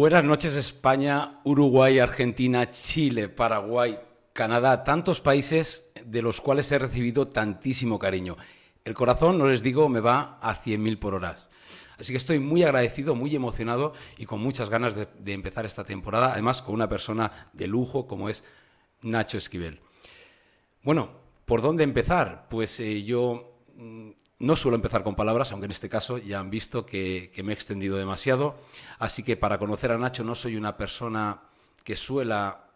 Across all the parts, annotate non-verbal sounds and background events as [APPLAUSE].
Buenas noches España, Uruguay, Argentina, Chile, Paraguay, Canadá, tantos países de los cuales he recibido tantísimo cariño. El corazón, no les digo, me va a 100.000 por horas. Así que estoy muy agradecido, muy emocionado y con muchas ganas de, de, empezar esta temporada, además con una persona de lujo como es Nacho Esquivel. Bueno, ¿por dónde empezar? Pues eh, yo mm, no suelo empezar con palabras, aunque en este caso ya han visto que, me he extendido demasiado. Así que para conocer a Nacho no soy una persona que suela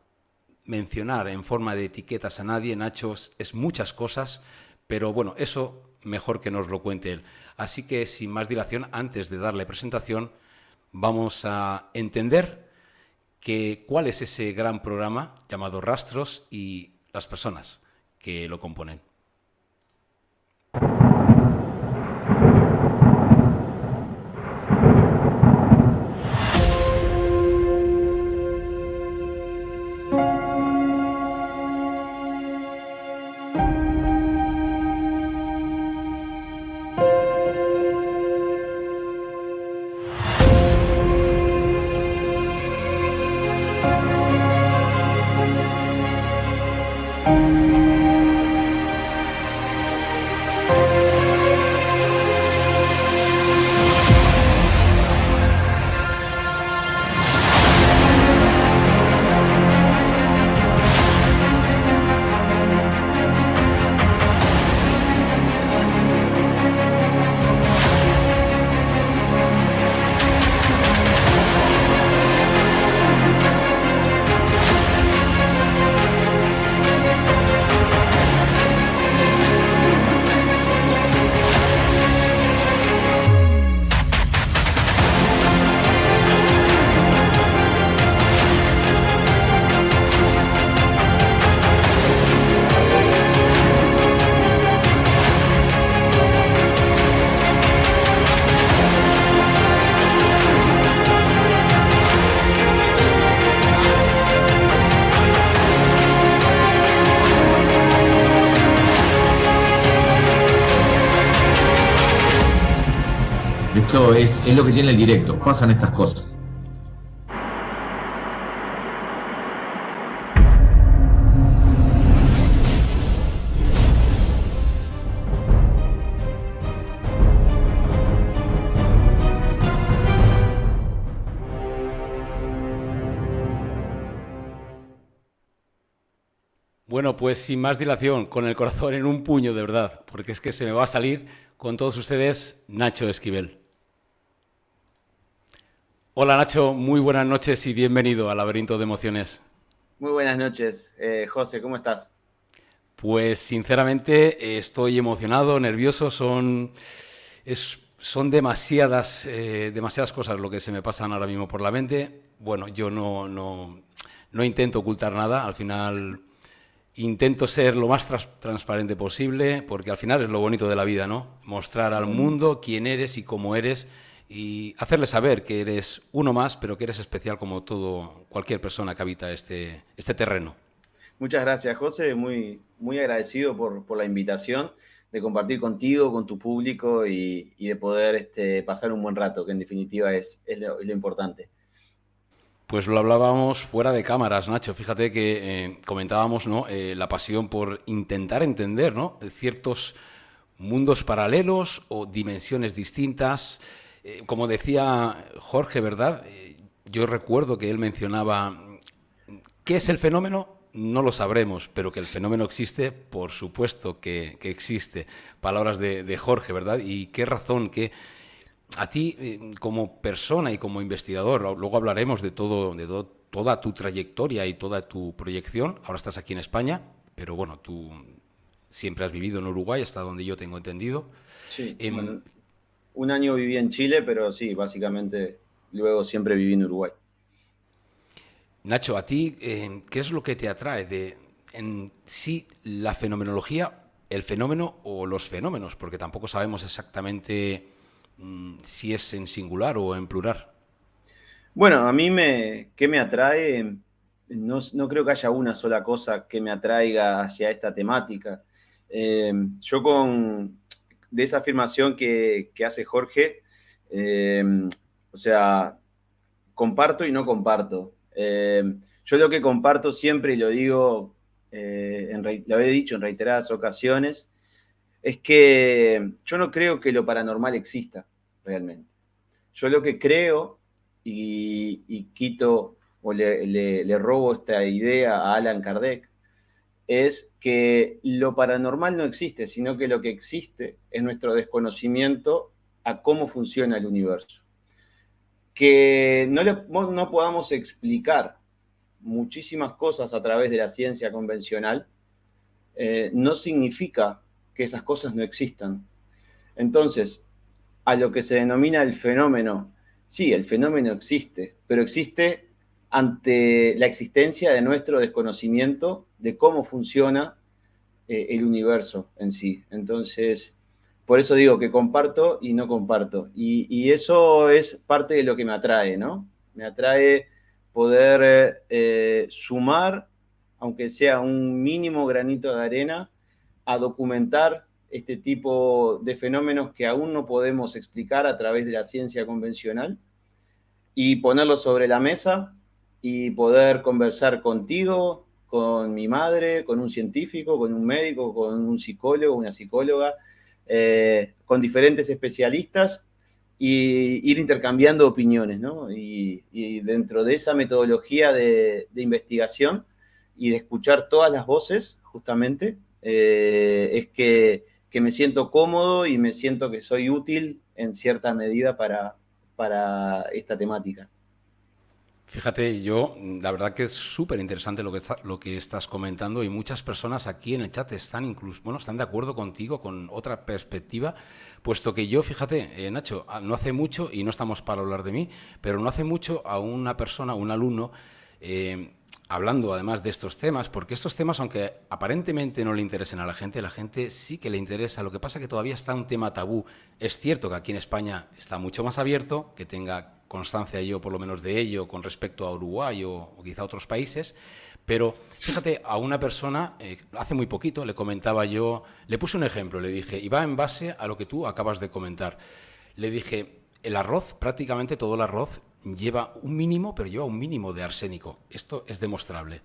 mencionar en forma de etiquetas a nadie. Nacho es muchas cosas, pero bueno, eso mejor que nos lo cuente él. Así que sin más dilación, antes de darle presentación, vamos a entender que, cuál es ese gran programa llamado Rastros y las personas que lo componen. Es, lo que tiene el directo, pasan estas cosas. Bueno, pues sin más dilación, con el corazón en un puño de verdad, porque es que se me va a salir con todos ustedes Nacho Esquivel. Hola Nacho, muy buenas noches y bienvenido al Laberinto de Emociones. Muy buenas noches, eh, José, ¿cómo estás? Pues sinceramente estoy emocionado, nervioso, son, es, son demasiadas, eh, demasiadas cosas lo que se me pasan ahora mismo por la mente. Bueno, yo no, no, no intento ocultar nada, al final intento ser lo más trans transparente posible, porque al final es lo bonito de la vida, ¿no? Mostrar al mundo quién eres y cómo eres y hacerle saber que eres uno más, pero que eres especial como todo cualquier persona que habita este, este terreno. Muchas gracias, José. Muy, muy agradecido por, por la invitación de compartir contigo, con tu público y, y de poder este, pasar un buen rato, que en definitiva es, es, lo, es lo, importante. Pues lo hablábamos fuera de cámaras, Nacho. Fíjate que eh, comentábamos ¿no? Eh, la pasión por intentar entender ¿no? ciertos mundos paralelos o dimensiones distintas, eh, como decía Jorge, ¿verdad? Eh, yo recuerdo que él mencionaba, ¿qué es el fenómeno? No lo sabremos, pero que el fenómeno existe, por supuesto que, que existe. Palabras de, de, Jorge, ¿verdad? Y qué razón, que a ti eh, como persona y como investigador, luego hablaremos de, todo, de todo, toda tu trayectoria y toda tu proyección, ahora estás aquí en España, pero bueno, tú siempre has vivido en Uruguay, hasta donde yo tengo entendido. Sí, eh, bueno, un año viví en Chile, pero sí, básicamente luego siempre viví en Uruguay. Nacho, a ti, eh, ¿qué es lo que te atrae de en sí la fenomenología, el fenómeno o los fenómenos? Porque tampoco sabemos exactamente mmm, si es en singular o en plural. Bueno, a mí me, ¿qué me atrae? No, no, creo que haya una sola cosa que me atraiga hacia esta temática. Eh, yo con, de esa afirmación que, hace Jorge, eh, o sea, comparto y no comparto. Eh, yo lo que comparto siempre, y lo digo, eh, lo he dicho en reiteradas ocasiones, es que yo no creo que lo paranormal exista realmente. Yo lo que creo, y, quito o le, robo esta idea a Alan Kardec, es que lo paranormal no existe, sino que lo que existe es nuestro desconocimiento a cómo funciona el universo. Que no, no podamos explicar muchísimas cosas a través de la ciencia convencional, eh, no significa que esas cosas no existan. Entonces, a lo que se denomina el fenómeno, sí, el fenómeno existe, pero existe ante la existencia de nuestro desconocimiento de cómo funciona eh, el universo en sí. Entonces, por eso digo que comparto y no comparto. Y, eso es parte de lo que me atrae, ¿no? Me atrae poder eh, sumar, aunque sea un mínimo granito de arena, a documentar este tipo de fenómenos que aún no podemos explicar a través de la ciencia convencional y ponerlo sobre la mesa y poder conversar contigo, con mi madre, con un científico, con un médico, con un psicólogo, una psicóloga, eh, con diferentes especialistas y ir intercambiando opiniones, ¿no? Y, dentro de esa metodología de, investigación y de escuchar todas las voces, justamente, eh, es que, que, me siento cómodo y me siento que soy útil en cierta medida para, para esta temática. Fíjate, yo, la verdad que es súper interesante lo, que estás comentando y muchas personas aquí en el chat están incluso, bueno, están de acuerdo contigo con otra perspectiva, puesto que yo, fíjate, eh, Nacho, ah, no hace mucho, y no estamos para hablar de mí, pero no hace mucho a una persona, un alumno, eh, hablando además de estos temas, porque estos temas, aunque aparentemente no le interesen a la gente, la gente sí que le interesa. Lo que pasa es que todavía está un tema tabú. Es cierto que aquí en España está mucho más abierto, que tenga constancia yo por lo menos de ello con respecto a Uruguay o, quizá a otros países, pero fíjate, a una persona, eh, hace muy poquito, le comentaba yo, le puse un ejemplo, le dije, y va en base a lo que tú acabas de comentar. Le dije, el arroz, prácticamente todo el arroz lleva un mínimo, pero lleva un mínimo de arsénico. Esto es demostrable.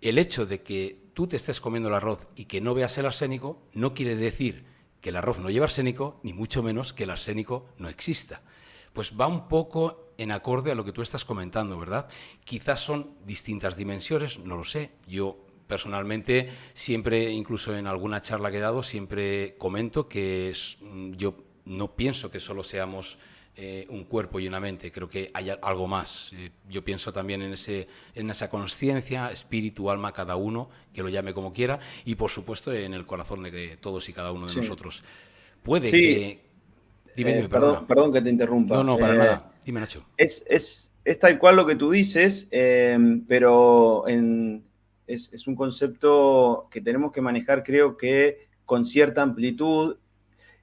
El hecho de que tú te estés comiendo el arroz y que no veas el arsénico no quiere decir que el arroz no lleva arsénico, ni mucho menos que el arsénico no exista. Pues va un poco en acorde a lo que tú estás comentando, ¿verdad? Quizás son distintas dimensiones, no lo sé. Yo personalmente siempre, incluso en alguna charla que he dado, siempre comento que mm, yo no pienso que solo seamos eh, un cuerpo y una mente, creo que hay algo más. Eh, yo pienso también en, ese, en esa conciencia, espíritu, alma, cada uno, que lo llame como quiera, y por supuesto en el corazón de todos y cada uno de nosotros. Puede que... Dime, dime, eh, perdón, perdón que te interrumpa. No, no, para nada. Dime, Nacho. Es, es, es, tal cual lo que tú dices, pero en, es, es un concepto que tenemos que manejar, creo que con cierta amplitud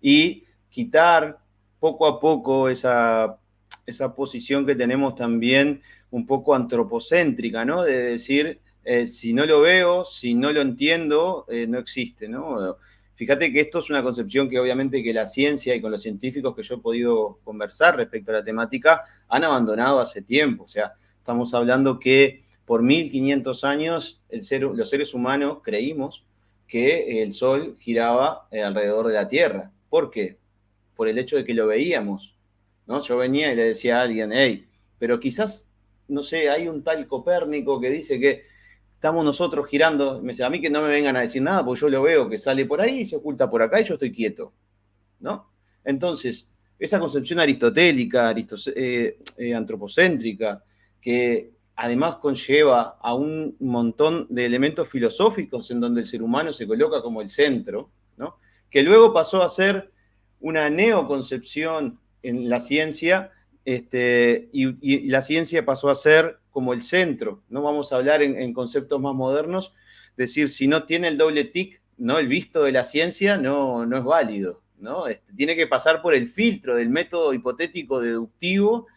y quitar poco a poco esa, esa posición que tenemos también un poco antropocéntrica, ¿no? De decir, eh, si no lo veo, si no lo entiendo, eh, no existe, ¿no? Fíjate que esto es una concepción que obviamente que la ciencia y con los científicos que yo he podido conversar respecto a la temática han abandonado hace tiempo. O sea, estamos hablando que por 1500 años los seres humanos creímos que el Sol giraba eh, alrededor de la Tierra. ¿Por qué? por el hecho de que lo veíamos. ¿no? Yo venía y le decía a alguien, hey, pero quizás, no sé, hay un tal Copérnico que dice que estamos nosotros girando. Me dice, a mí que no me vengan a decir nada, porque yo lo veo que sale por ahí, se oculta por acá y yo estoy quieto. ¿no? Entonces, esa concepción aristotélica, eh, eh, antropocéntrica, que además conlleva a un montón de elementos filosóficos en donde el ser humano se coloca como el centro, ¿no? que luego pasó a ser una neoconcepción en la ciencia este, y, la ciencia pasó a ser como el centro. No vamos a hablar en, conceptos más modernos, decir, si no tiene el doble tic, ¿no? el visto de la ciencia no, no es válido. ¿no? Este, tiene que pasar por el filtro del método hipotético deductivo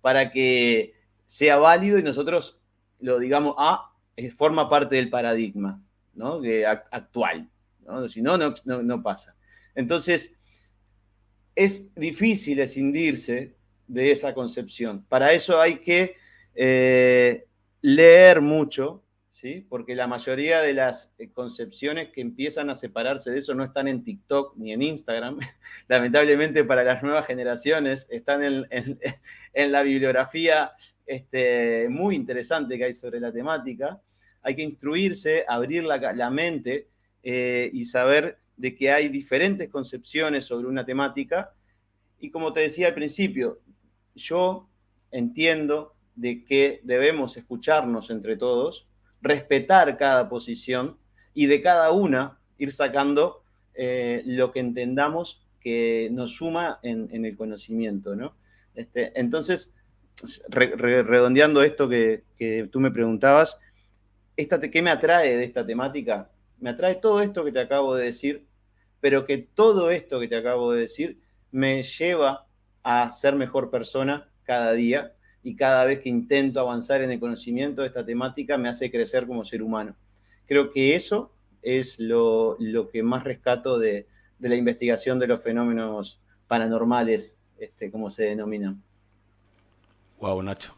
para que sea válido y nosotros lo digamos, ah, forma parte del paradigma ¿no? actual. Si no, no, no pasa. Entonces, es difícil escindirse de esa concepción. Para eso hay que Eh, leer mucho, ¿sí? porque la mayoría de las eh, concepciones que empiezan a separarse de eso no están en TikTok ni en Instagram. [LAUGHS] Lamentablemente para las nuevas generaciones están [LAUGHS] en, la bibliografía este, muy interesante que hay sobre la temática. Hay que instruirse, abrir la, mente eh, y saber de que hay diferentes concepciones sobre una temática. Y como te decía al principio, yo entiendo de que debemos escucharnos entre todos, respetar cada posición y de cada una ir sacando eh, lo que entendamos que nos suma en, el conocimiento, ¿no? Este, entonces, redondeando esto que, tú me preguntabas, esta ¿qué me atrae de esta temática? Me atrae todo esto que te acabo de decir, pero que todo esto que te acabo de decir me lleva a ser mejor persona cada día y cada vez que intento avanzar en el conocimiento de esta temática me hace crecer como ser humano. Creo que eso es lo, que más rescato de, la investigación de los fenómenos paranormales, este, como se denominan. Wow, Nacho.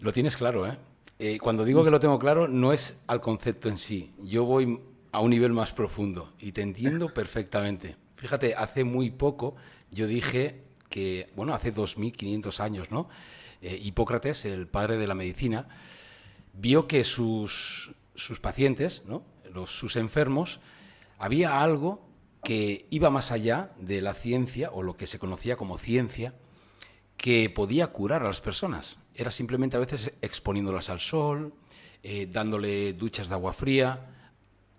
Lo tienes claro, ¿eh? ¿eh? Cuando digo que lo tengo claro, no es al concepto en sí. Yo voy a un nivel más profundo y te entiendo [LAUGHS] perfectamente. Fíjate, hace muy poco yo dije que, bueno, hace 2500 años, ¿no? Eh, Hipócrates, el padre de la medicina, vio que sus, sus pacientes, ¿no? Los, sus enfermos, había algo que iba más allá de la ciencia o lo que se conocía como ciencia, que podía curar a las personas. Era simplemente a veces exponiéndolas al sol, eh, dándole duchas de agua fría,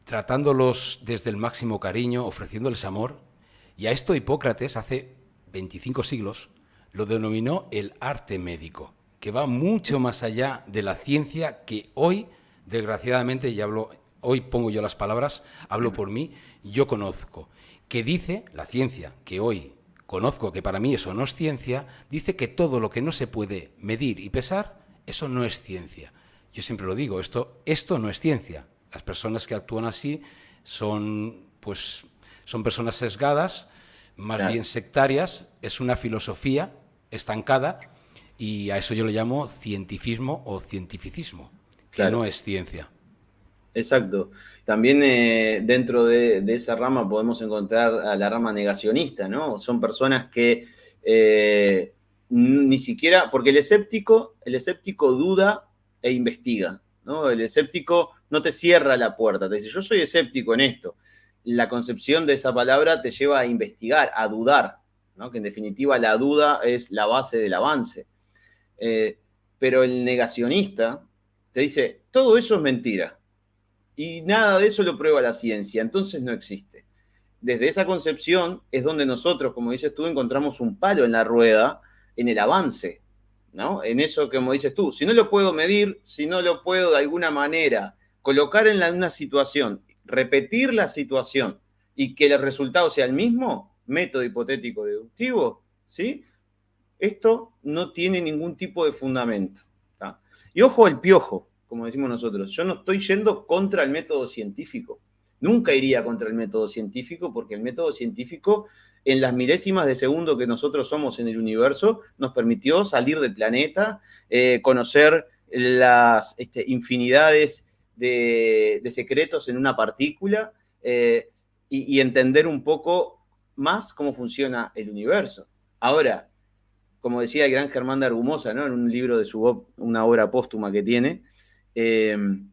tratándolos desde el máximo cariño, ofreciéndoles amor. Y a esto Hipócrates, hace 25 siglos, lo denominó el arte médico, que va mucho más allá de la ciencia que hoy, desgraciadamente, y hablo, hoy pongo yo las palabras, hablo por mí, yo conozco, que dice la ciencia, que hoy conozco que para mí eso no es ciencia, dice que todo lo que no se puede medir y pesar, eso no es ciencia. Yo siempre lo digo, esto, esto no es ciencia. Las personas que actúan así son, pues, son personas sesgadas, más bien sectarias, es una filosofía estancada y a eso yo le llamo cientifismo o cientificismo, que no es ciencia. Exacto. También eh, dentro de, esa rama podemos encontrar a la rama negacionista, ¿no? Son personas que eh, ni siquiera, porque el escéptico, el escéptico duda e investiga, ¿no? El escéptico no te cierra la puerta, te dice, yo soy escéptico en esto. La concepción de esa palabra te lleva a investigar, a dudar, que en definitiva la duda es la base del avance. Eh, pero el negacionista te dice, todo eso es mentira y nada de eso lo prueba la ciencia, entonces no existe. Desde esa concepción es donde nosotros, como dices tú, encontramos un palo en la rueda en el avance, ¿no? En eso, como dices tú, si no lo puedo medir, si no lo puedo de alguna manera colocar en una situación, repetir la situación y que el resultado sea el mismo, método hipotético deductivo, ¿sí? Esto no tiene ningún tipo de fundamento. Y ojo al piojo, como decimos nosotros, yo no estoy yendo contra el método científico. Nunca iría contra el método científico porque el método científico en las milésimas de segundo que nosotros somos en el universo nos permitió salir del planeta, eh, conocer las este, infinidades de, secretos en una partícula eh, y, entender un poco más cómo funciona el universo. Ahora, como decía el gran Germán de Argumosa, ¿no? en un libro de su una obra póstuma que tiene, em,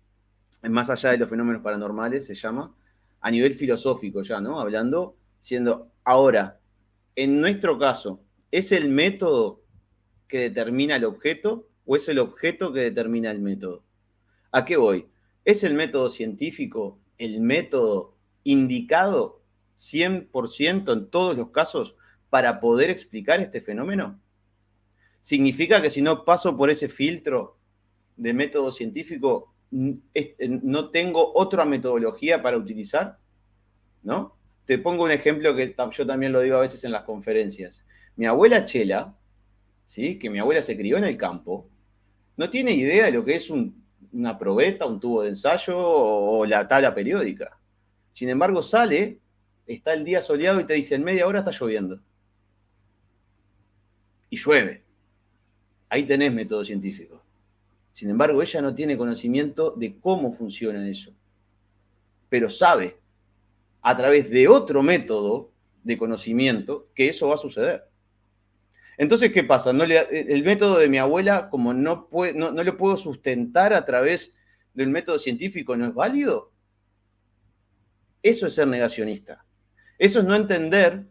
más allá de los fenómenos paranormales, se llama, a nivel filosófico ya, ¿no? Hablando, siendo, ahora, en nuestro caso, ¿es el método que determina el objeto o es el objeto que determina el método? ¿A qué voy? ¿Es el método científico el método indicado 100% en todos los casos para poder explicar este fenómeno? ¿Significa que si no paso por ese filtro de método científico, no tengo otra metodología para utilizar? ¿No? Te pongo un ejemplo que yo también lo digo a veces en las conferencias. Mi abuela Chela, ¿sí? que mi abuela se crió en el campo, no tiene idea de lo que es una probeta, un tubo de ensayo o la tabla periódica. Sin embargo, sale está el día soleado y te dice en media hora está lloviendo. Y llueve. Ahí tenés método científico. Sin embargo, ella no tiene conocimiento de cómo funciona eso, pero sabe a través de otro método de conocimiento que eso va a suceder. Entonces, ¿qué pasa? No el método de mi abuela, como no, no, no lo puedo sustentar a través del método científico, ¿no es válido? Eso es ser negacionista. Eso es no entender,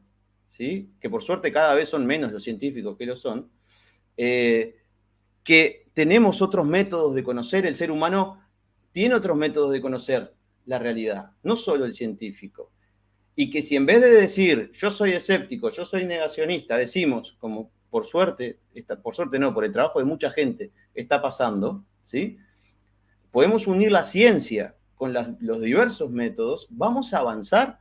¿sí? que por suerte cada vez son menos los científicos que lo son, eh, que tenemos otros métodos de conocer, el ser humano tiene otros métodos de conocer la realidad, no solo el científico. Y que si en vez de decir yo soy escéptico, yo soy negacionista, decimos, como por suerte, por suerte no, por el trabajo de mucha gente está pasando, ¿sí? podemos unir la ciencia con los diversos métodos, vamos a avanzar.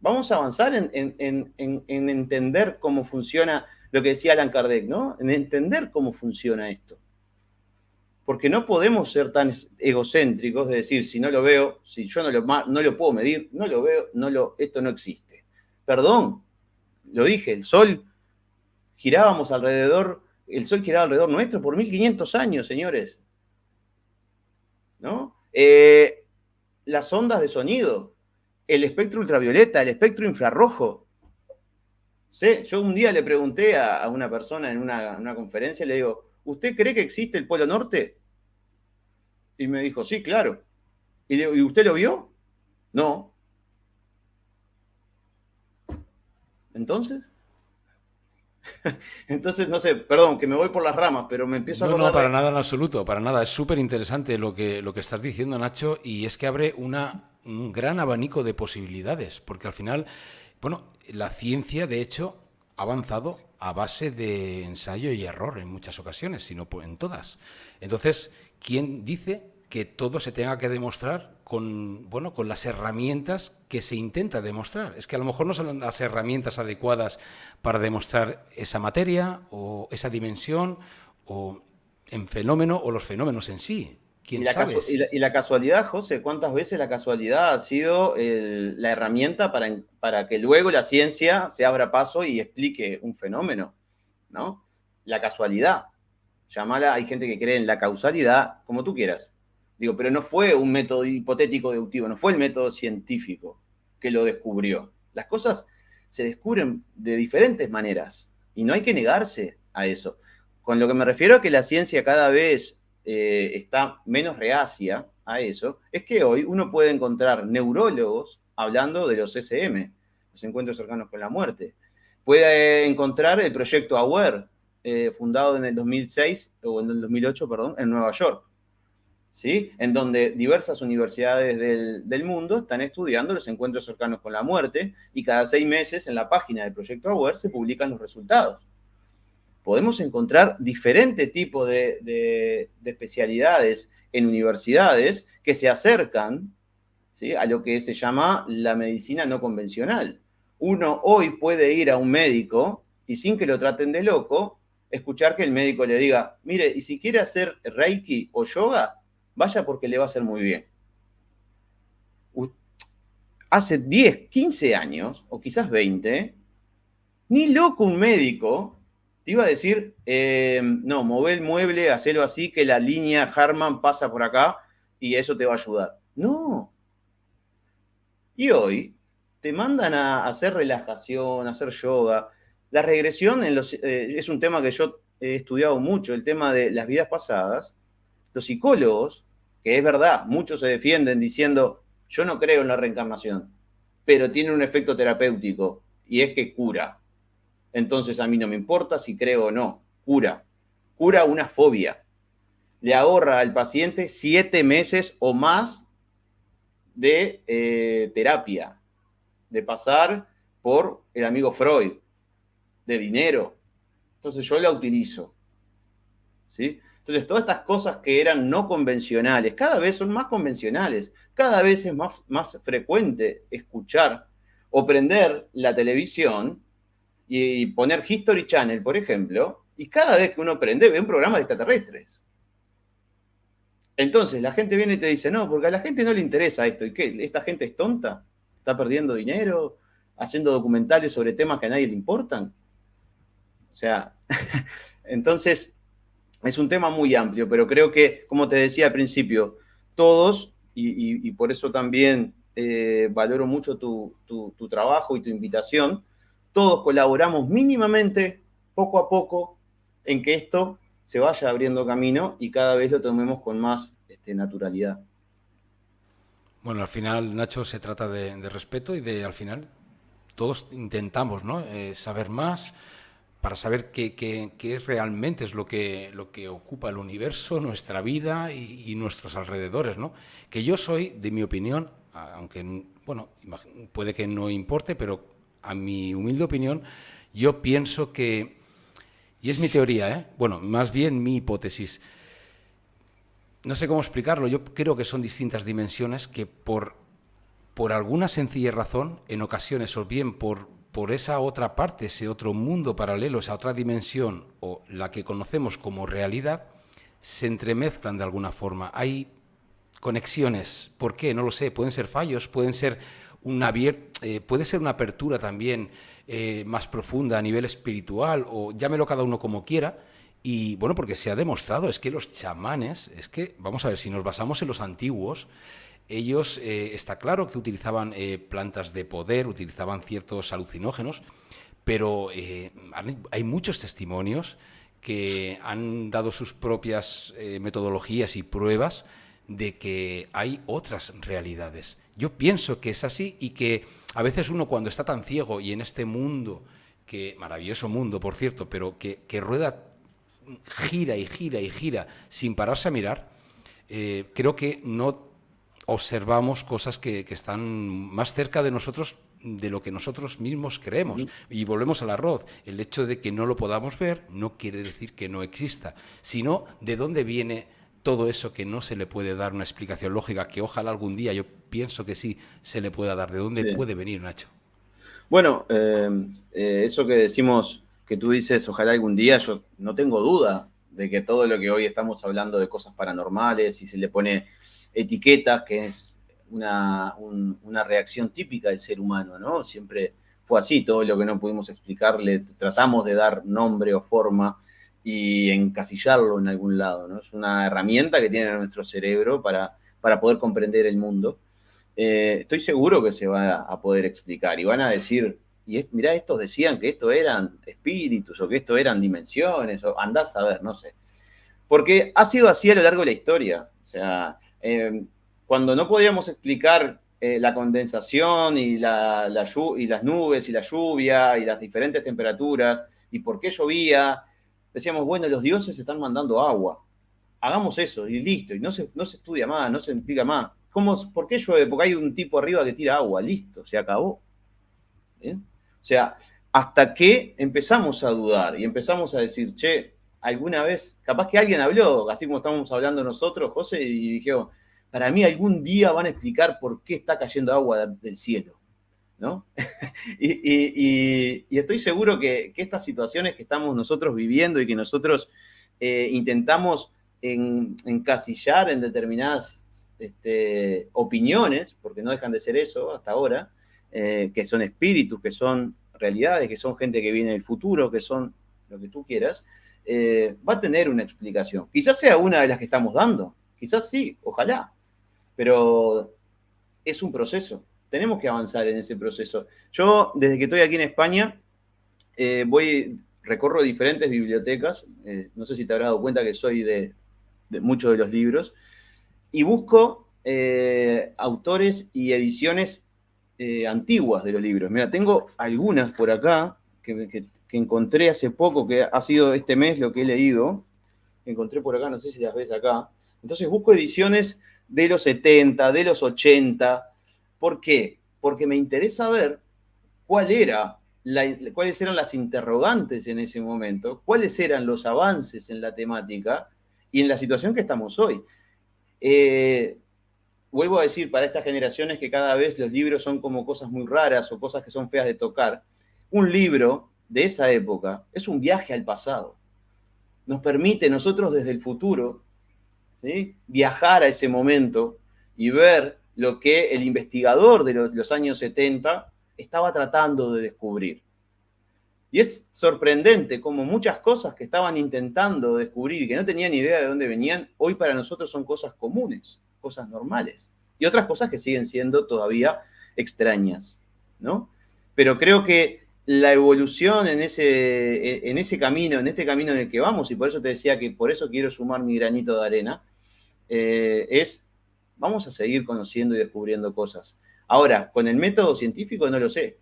Vamos a avanzar en, en entender cómo funciona lo que decía Alan Kardec, ¿no? En entender cómo funciona esto. Porque no podemos ser tan egocéntricos de decir, si no lo veo, si yo no lo, no lo puedo medir, no lo veo, no lo, esto no existe. Perdón, lo dije, el Sol girábamos alrededor, el Sol giraba alrededor nuestro por 1500 años, señores. ¿No? Eh, las ondas de sonido, el espectro ultravioleta, el espectro infrarrojo, Sí, yo un día le pregunté a, una persona en una, conferencia, le digo, ¿usted cree que existe el Polo Norte? Y me dijo, sí, claro. Y le digo, ¿y usted lo vio? No. ¿Entonces? [LAUGHS] Entonces, no sé, perdón, que me voy por las ramas, pero me empiezo a... No, no, para nada en absoluto, para nada. Es súper interesante lo que, lo que estás diciendo, Nacho, y es que abre una, un gran abanico de posibilidades, porque al final bueno, la ciencia, de hecho, avanzado a base de ensayo y error en muchas ocasiones, si no en todas. Entonces, ¿quién dice que todo se tenga que demostrar con, bueno, con las herramientas que se intenta demostrar? Es que a lo mejor no son las herramientas adecuadas para demostrar esa materia o esa dimensión o en fenómeno o los fenómenos en sí y, la casualidad, José, ¿cuántas veces la casualidad ha sido la herramienta para, para, que luego la ciencia se abra paso y explique un fenómeno? ¿no? La casualidad. Llamala, hay gente que cree en la causalidad, como tú quieras. Digo, pero no fue un método hipotético deductivo, no fue el método científico que lo descubrió. Las cosas se descubren de diferentes maneras y no hay que negarse a eso. Con lo que me refiero a que la ciencia cada vez eh, está menos reacia a eso, es que hoy uno puede encontrar neurólogos hablando de los SM, los encuentros cercanos con la muerte. Puede encontrar el proyecto AWARE, eh, fundado en el 2006, o en el 2008, perdón, en Nueva York. ¿Sí? En donde diversas universidades del, del, mundo están estudiando los encuentros cercanos con la muerte y cada seis meses en la página del proyecto AWARE se publican los resultados podemos encontrar diferentes tipos de, especialidades en universidades que se acercan a lo que se llama la medicina no convencional. Uno hoy puede ir a un médico y sin que lo traten de loco, escuchar que el médico le diga, mire, y si quiere hacer reiki o yoga, vaya porque le va a hacer muy bien. Hace 10, 15 años, o quizás 20, ni loco un médico te iba a decir, eh, no, move el mueble, hacelo así, que la línea Harman pasa por acá y eso te va a ayudar. No. Y hoy te mandan a hacer relajación, a hacer yoga. La regresión eh, es un tema que yo he estudiado mucho, el tema de las vidas pasadas. Los psicólogos, que es verdad, muchos se defienden diciendo, yo no creo en la reencarnación, pero tiene un efecto terapéutico y es que cura. Entonces a mí no me importa si creo o no. Cura. Cura una fobia. Le ahorra al paciente siete meses o más de eh, terapia, de pasar por el amigo Freud, de dinero. Entonces yo la utilizo. ¿sí? Entonces todas estas cosas que eran no convencionales, cada vez son más convencionales, cada vez es más, más frecuente escuchar o prender la televisión y poner History Channel, por ejemplo, y cada vez que uno prende ve un programa de extraterrestres. Entonces la gente viene y te dice, no, porque a la gente no le interesa esto. ¿Y qué? ¿Esta gente es tonta? ¿Está perdiendo dinero? ¿Haciendo documentales sobre temas que a nadie le importan? O sea, [LAUGHS] entonces es un tema muy amplio, pero creo que, como te decía al principio, todos, y, por eso también eh, valoro mucho tu, trabajo y tu invitación, todos colaboramos mínimamente, poco a poco, en que esto se vaya abriendo camino y cada vez lo tomemos con más este, naturalidad. Bueno, al final, Nacho, se trata de, respeto y de, al final, todos intentamos ¿no? Eh, saber más, para saber qué, realmente es lo que, lo que ocupa el universo, nuestra vida y, nuestros alrededores. ¿no? Que yo soy, de mi opinión, aunque bueno, puede que no importe, pero a mi humilde opinión, yo pienso que, y es mi teoría, ¿eh? bueno, más bien mi hipótesis, no sé cómo explicarlo, yo creo que son distintas dimensiones que por, por alguna sencilla razón, en ocasiones, o bien por, por esa otra parte, ese otro mundo paralelo, esa otra dimensión o la que conocemos como realidad, se entremezclan de alguna forma. Hay conexiones. ¿Por qué? No lo sé. Pueden ser fallos, pueden ser una, eh, puede ser una apertura también eh, más profunda a nivel espiritual o llámelo cada uno como quiera. Y bueno, porque se ha demostrado, es que los chamanes, es que, vamos a ver, si nos basamos en los antiguos, ellos, eh, está claro que utilizaban eh, plantas de poder, utilizaban ciertos alucinógenos, pero hay muchos testimonios que han dado sus propias metodologías y pruebas de que hay otras realidades. Yo pienso que es así y que a veces uno cuando está tan ciego y en este mundo, que maravilloso mundo, por cierto, pero que, rueda, gira y gira y gira sin pararse a mirar, creo que no observamos cosas que, están más cerca de nosotros de lo que nosotros mismos creemos. Y volvemos al arroz. El hecho de que no lo podamos ver no quiere decir que no exista, sino de dónde viene todo eso que no se le puede dar una explicación lógica, que ojalá algún día, yo pienso que sí, se le pueda dar. ¿De dónde puede venir, Nacho? Bueno, eh, eh, eso que decimos, que tú dices, ojalá algún día, yo no tengo duda de que todo lo que hoy estamos hablando de cosas paranormales y se le pone etiquetas, que es una, reacción típica del ser humano, ¿no? Siempre fue así, todo lo que no pudimos explicarle, tratamos de dar nombre o forma y encasillarlo en algún lado, ¿no? Es una herramienta que tiene nuestro cerebro para, para poder comprender el mundo. Eh, estoy seguro que se va a poder explicar y van a decir, y mirá, estos decían que esto eran espíritus o que esto eran dimensiones, o andás a ver, no sé. Porque ha sido así a lo largo de la historia. O sea, eh, cuando no podíamos explicar eh, la condensación y, la, y las nubes y la lluvia y las diferentes temperaturas y por qué llovía, decíamos, bueno, los dioses están mandando agua. Hagamos eso y listo. Y no se, no se estudia más, no se explica más. ¿Cómo, ¿Por qué llueve? Porque hay un tipo arriba que tira agua. Listo, se acabó. O sea, hasta que empezamos a dudar y empezamos a decir, che, alguna vez, capaz que alguien habló, así como estamos hablando nosotros, José, y dijeron, para mí algún día van a explicar por qué está cayendo agua del cielo, ¿no? [LAUGHS] y, estoy seguro que, estas situaciones que estamos nosotros viviendo y que nosotros eh, intentamos encasillar en determinadas este, opiniones, porque no dejan de ser eso hasta ahora, eh, que son espíritus, que son realidades, que son gente que viene del futuro, que son lo que tú quieras, eh, va a tener una explicación. Quizás sea una de las que estamos dando, quizás sí, ojalá, pero es un proceso. Tenemos que avanzar en ese proceso. Yo, desde que estoy aquí en España, eh, voy, recorro diferentes bibliotecas, eh, no sé si te habrás dado cuenta que soy de, muchos de los libros, y busco autores y ediciones antiguas de los libros. Mira, tengo algunas por acá que encontré hace poco, que ha sido este mes lo que he leído, encontré por acá, no sé si las ves acá. Entonces busco ediciones de los 70, de los 80. ¿Por qué? Porque me interesa ver cuál era cuáles eran las interrogantes en ese momento, cuáles eran los avances en la temática y en la situación que estamos hoy. Eh, vuelvo a decir, para estas generaciones que cada vez los libros son como cosas muy raras o cosas que son feas de tocar, un libro de esa época es un viaje al pasado. Nos permite nosotros desde el futuro viajar a ese momento y ver lo que el investigador de los, años 70 estaba tratando de descubrir. Y es sorprendente como muchas cosas que estaban intentando descubrir y que no tenían idea de dónde venían, hoy para nosotros son cosas comunes, cosas normales. Y otras cosas que siguen siendo todavía extrañas, ¿no? Pero creo que la evolución en ese, en ese camino, en este camino en el que vamos, y por eso te decía que por eso quiero sumar mi granito de arena, eh, es vamos a seguir conociendo y descubriendo cosas. Ahora, con el método científico no lo sé,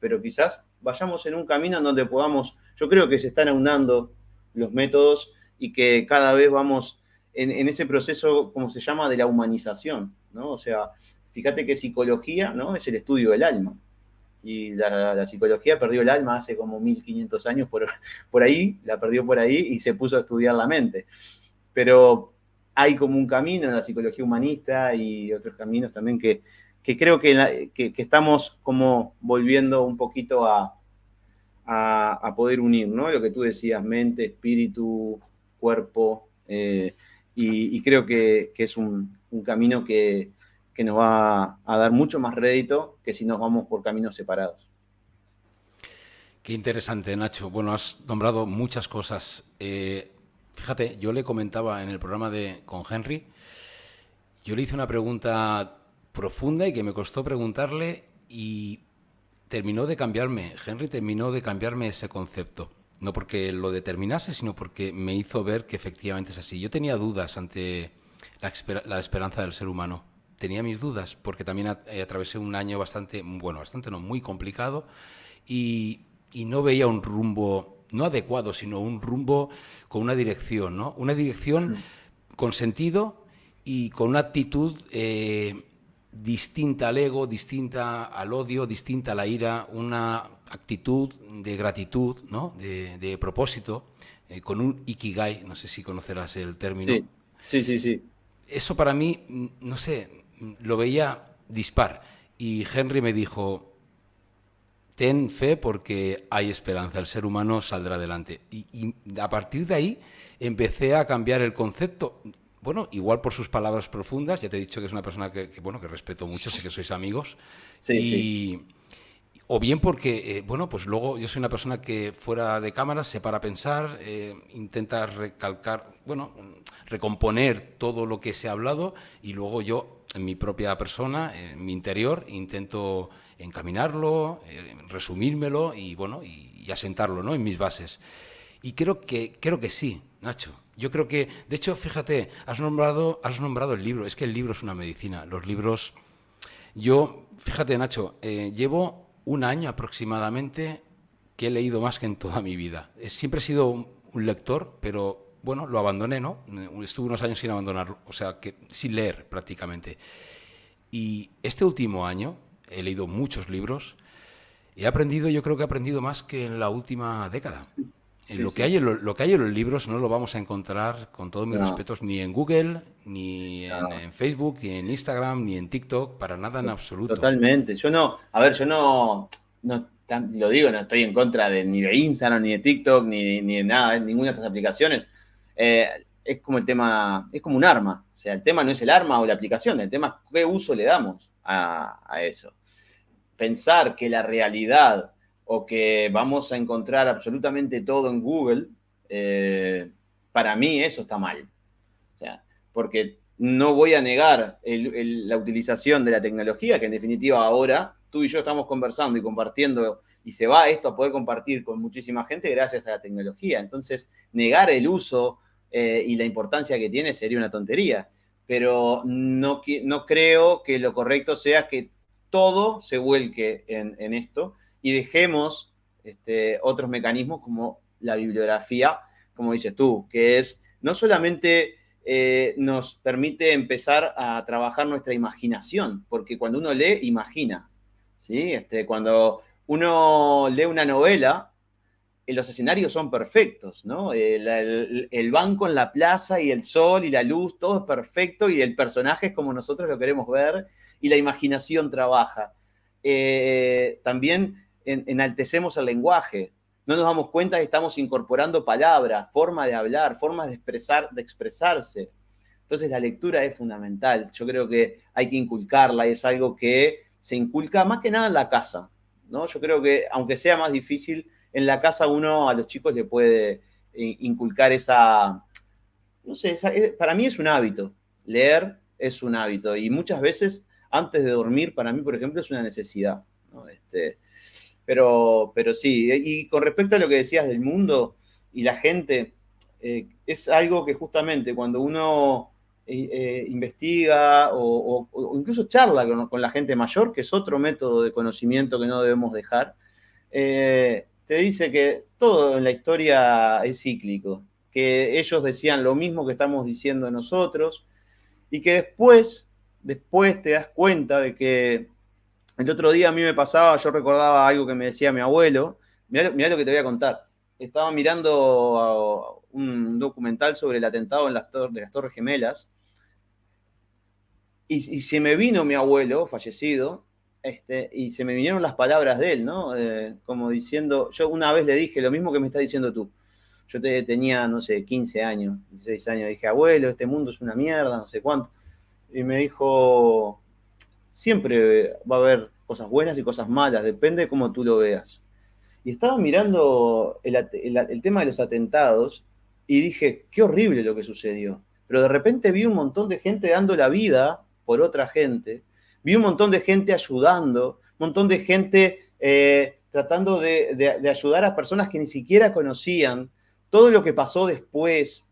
pero quizás vayamos en un camino en donde podamos, yo creo que se están aunando los métodos y que cada vez vamos en, ese proceso, como se llama, de la humanización, ¿no? O sea, fíjate que psicología, ¿no? Es el estudio del alma. Y la, psicología perdió el alma hace como 1500 años por, [LAUGHS] por ahí, la perdió por ahí y se puso a estudiar la mente. Pero hay como un camino en la psicología humanista y otros caminos también que, creo que, estamos como volviendo un poquito a, poder unir, ¿no? Lo que tú decías, mente, espíritu, cuerpo, eh, y, creo que, es un, un camino que, nos va a dar mucho más rédito que si nos vamos por caminos separados. Qué interesante, Nacho. Bueno, has nombrado muchas cosas. Eh, fíjate, yo le comentaba en el programa de con Henry, yo le hice una pregunta profunda y que me costó preguntarle y terminó de cambiarme, Henry terminó de cambiarme ese concepto. No porque lo determinase, sino porque me hizo ver que efectivamente es así. Yo tenía dudas ante la, esperanza del ser humano. Tenía mis dudas porque también eh, atravesé un año bastante, bueno, bastante no, muy complicado y, y no veía un rumbo, no adecuado, sino un rumbo con una dirección, ¿no? Una dirección mm. con sentido y con una actitud eh, distinta al ego, distinta al odio, distinta a la ira, una actitud de gratitud, ¿no? de, propósito, eh, con un ikigai, no sé si conocerás el término. Sí, sí, sí. sí. Eso para mí, mm, no sé, mm, lo veía dispar. Y Henry me dijo, ten fe porque hay esperanza, el ser humano saldrá adelante. Y, y a partir de ahí empecé a cambiar el concepto bueno, igual por sus palabras profundas, ya te he dicho que es una persona que, bueno, que respeto mucho, sé que sois amigos. [LAUGHS] Sí, O bien porque, eh, bueno, pues luego yo soy una persona que fuera de cámara se para a pensar, eh, intenta recalcar, bueno, recomponer todo lo que se ha hablado y luego yo, en mi propia persona, en mi interior, intento encaminarlo, eh, resumírmelo y, bueno, y, y asentarlo, ¿no?, en mis bases. Y creo que, creo que sí, Nacho. Yo creo que, de hecho, fíjate, has nombrado, has nombrado el libro. Es que el libro es una medicina. Los libros. Yo, fíjate, Nacho, eh, llevo un año aproximadamente que he leído más que en toda mi vida. Siempre he sido un, lector, pero bueno, lo abandoné, ¿no? Estuve unos años sin abandonarlo, o sea, que sin leer prácticamente. Y este último año he leído muchos libros. He aprendido, yo creo que he aprendido más que en la última década lo, Que hay en lo, que hay en los libros no lo vamos a encontrar, con todos mis respetos, ni en Google, ni en, Facebook, ni en Instagram, ni en TikTok, para nada en absoluto. Totalmente. Yo no, a ver, yo no, no lo digo, no estoy en contra de, ni de Instagram, ni de TikTok, ni, ni de nada, ninguna de estas aplicaciones. Eh, es como el tema, es como un arma. O sea, el tema no es el arma o la aplicación, el tema es qué uso le damos a, eso. Pensar que la realidad o que vamos a encontrar absolutamente todo en Google, eh, para mí eso está mal. O sea, porque no voy a negar la utilización de la tecnología, que en definitiva ahora tú y yo estamos conversando y compartiendo, y se va esto a poder compartir con muchísima gente gracias a la tecnología. Entonces, negar el uso eh, y la importancia que tiene sería una tontería. Pero no, no creo que lo correcto sea que todo se vuelque en, esto, y dejemos este, otros mecanismos como la bibliografía, como dices tú, que es no solamente eh, nos permite empezar a trabajar nuestra imaginación, porque cuando uno lee, imagina. ¿sí? Este, cuando uno lee una novela, los escenarios son perfectos, ¿no? El, banco en la plaza y el sol y la luz, todo es perfecto y el personaje es como nosotros lo queremos ver y la imaginación trabaja. Eh, también enaltecemos el lenguaje, no nos damos cuenta que estamos incorporando palabras, forma de hablar, formas de expresar, de expresarse. Entonces la lectura es fundamental. Yo creo que hay que inculcarla y es algo que se inculca más que nada en la casa. ¿no? Yo creo que aunque sea más difícil en la casa uno a los chicos le puede eh, inculcar esa, no sé, eh, para mí es un hábito. Leer es un hábito y muchas veces antes de dormir, para mí, por ejemplo, es una necesidad. Este, pero, pero sí, y con respecto a lo que decías del mundo y la gente, eh, es algo que justamente cuando uno investiga o, incluso charla con, la gente mayor, que es otro método de conocimiento que no debemos dejar, te dice que todo en la historia es cíclico, que ellos decían lo mismo que estamos diciendo nosotros y que después, después te das cuenta de que el otro día a mí me pasaba, yo recordaba algo que me decía mi abuelo, mirá, lo que te voy a contar. Estaba mirando un documental sobre el atentado en las de las Torres Gemelas y, y se me vino mi abuelo, fallecido, este, y se me vinieron las palabras de él, ¿no? Eh, como diciendo, yo una vez le dije lo mismo que me estás diciendo tú. Yo te, tenía, no sé, 15 años, 16 años. Dije, abuelo, este mundo es una mierda, no sé cuánto. Y me dijo, siempre va a haber cosas buenas y cosas malas, depende de cómo tú lo veas. Y estaba mirando el, el tema de los atentados y dije, qué horrible lo que sucedió. Pero de repente vi un montón de gente dando la vida por otra gente Vi un montón de gente ayudando, un montón de gente eh, tratando de, ayudar a personas que ni siquiera conocían, todo lo que pasó después.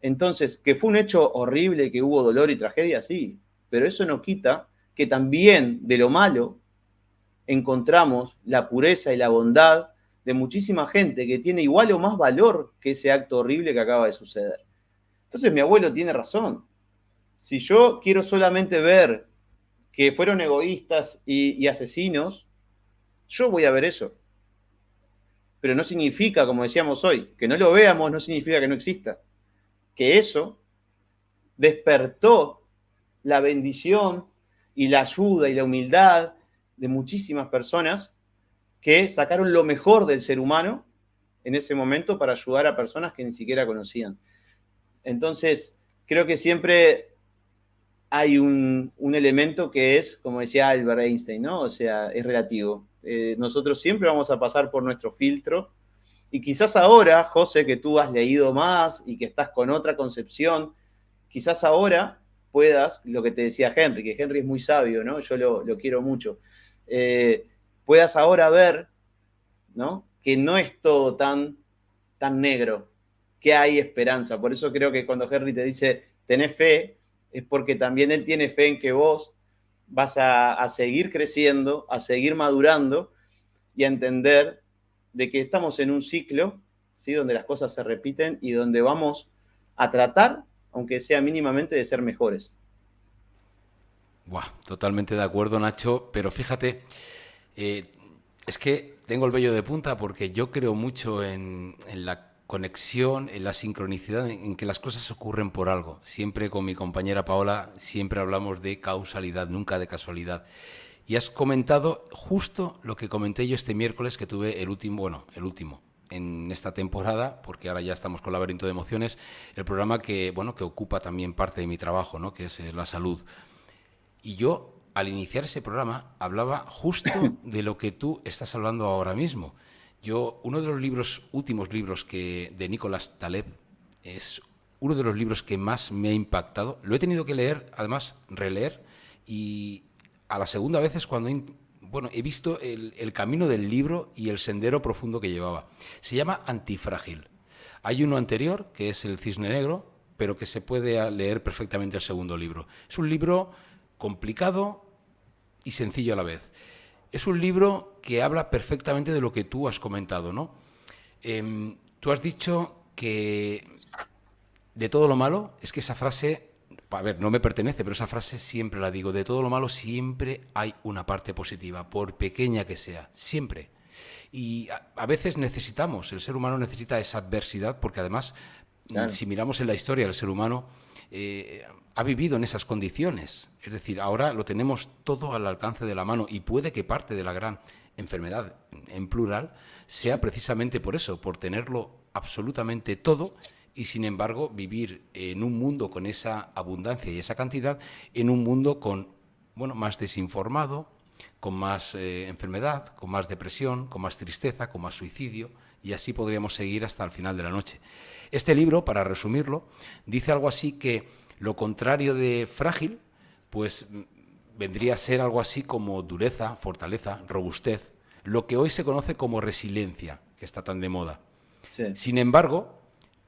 Entonces, que fue un hecho horrible, que hubo dolor y tragedia, sí, pero eso no quita que también de lo malo encontramos la pureza y la bondad de muchísima gente que tiene igual o más valor que ese acto horrible que acaba de suceder. Entonces mi abuelo tiene razón. Si yo quiero solamente ver que fueron egoístas y, asesinos, yo voy a ver eso. Pero no significa, como decíamos hoy, que no lo veamos no significa que no exista. Que eso despertó la bendición y la ayuda y la humildad de muchísimas personas que sacaron lo mejor del ser humano en ese momento para ayudar a personas que ni siquiera conocían. Entonces, creo que siempre hay un, elemento que es, como decía Albert Einstein, ¿no? O sea, es relativo. Eh, nosotros siempre vamos a pasar por nuestro filtro y quizás ahora, José, que tú has leído más y que estás con otra concepción, quizás ahora puedas, lo que te decía Henry, que Henry es muy sabio, ¿no? Yo lo, quiero mucho, eh, puedas ahora ver, ¿no? Que no es todo tan, tan negro, que hay esperanza. Por eso creo que cuando Henry te dice, tenés fe, es porque también Él tiene fe en que vos vas a, seguir creciendo, a seguir madurando y a entender de que estamos en un ciclo, ¿sí? donde las cosas se repiten y donde vamos a tratar, aunque sea mínimamente, de ser mejores. Buah, totalmente de acuerdo, Nacho, pero fíjate, eh, es que tengo el vello de punta porque yo creo mucho en, en la conexión, en la sincronicidad, en que las cosas ocurren por algo. Siempre con mi compañera Paola, siempre hablamos de causalidad, nunca de casualidad. Y has comentado justo lo que comenté yo este miércoles, que tuve el último, bueno, el último, en esta temporada, porque ahora ya estamos con Laberinto de Emociones, el programa que, bueno, que ocupa también parte de mi trabajo, ¿no? que es eh, la salud. Y yo, al iniciar ese programa, hablaba justo [COUGHS] de lo que tú estás hablando ahora mismo. Yo, uno de los libros, últimos libros que, de Nicolás Taleb, es uno de los libros que más me ha impactado. Lo he tenido que leer, además, releer, y a la segunda vez es cuando bueno, he visto el, el, camino del libro y el sendero profundo que llevaba. Se llama Antifrágil. Hay uno anterior, que es El Cisne Negro, pero que se puede leer perfectamente el segundo libro. Es un libro complicado y sencillo a la vez. Es un libro que habla perfectamente de lo que tú has comentado, ¿no? Em, tú has dicho que de todo lo malo, es que esa frase, a ver, no me pertenece, pero esa frase siempre la digo, de todo lo malo siempre hay una parte positiva, por pequeña que sea, siempre. Y a, veces necesitamos, el ser humano necesita esa adversidad, porque además, si miramos en la historia del ser humano, eh, ha vivido en esas condiciones. Es decir, ahora lo tenemos todo al alcance de la mano y puede que parte de la gran enfermedad en plural sea precisamente por eso, por tenerlo absolutamente todo y sin embargo vivir en un mundo con esa abundancia y esa cantidad, en un mundo con bueno, más desinformado, con más eh, enfermedad, con más depresión, con más tristeza, con más suicidio, y así podríamos seguir hasta el final de la noche. Este libro, para resumirlo, dice algo así que lo contrario de frágil, pues vendría a ser algo así como dureza, fortaleza, robustez, lo que hoy se conoce como resiliencia, que está tan de moda. Sin embargo,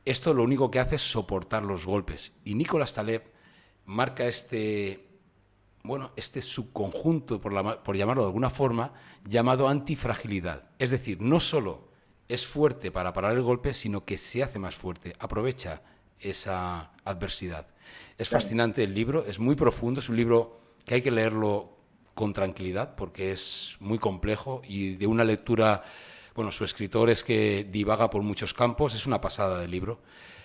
esto lo único que hace es soportar los golpes. Y Nicolás Taleb marca este, bueno, este subconjunto, por, por llamarlo de alguna forma, llamado antifragilidad. Es decir, no solo es fuerte para parar el golpe, sino que se hace más fuerte, aprovecha esa adversidad. Es fascinante el libro, es muy profundo, es un libro que hay que leerlo con tranquilidad porque es muy complejo y de una lectura, bueno, su escritor es que divaga por muchos campos, es una pasada de libro.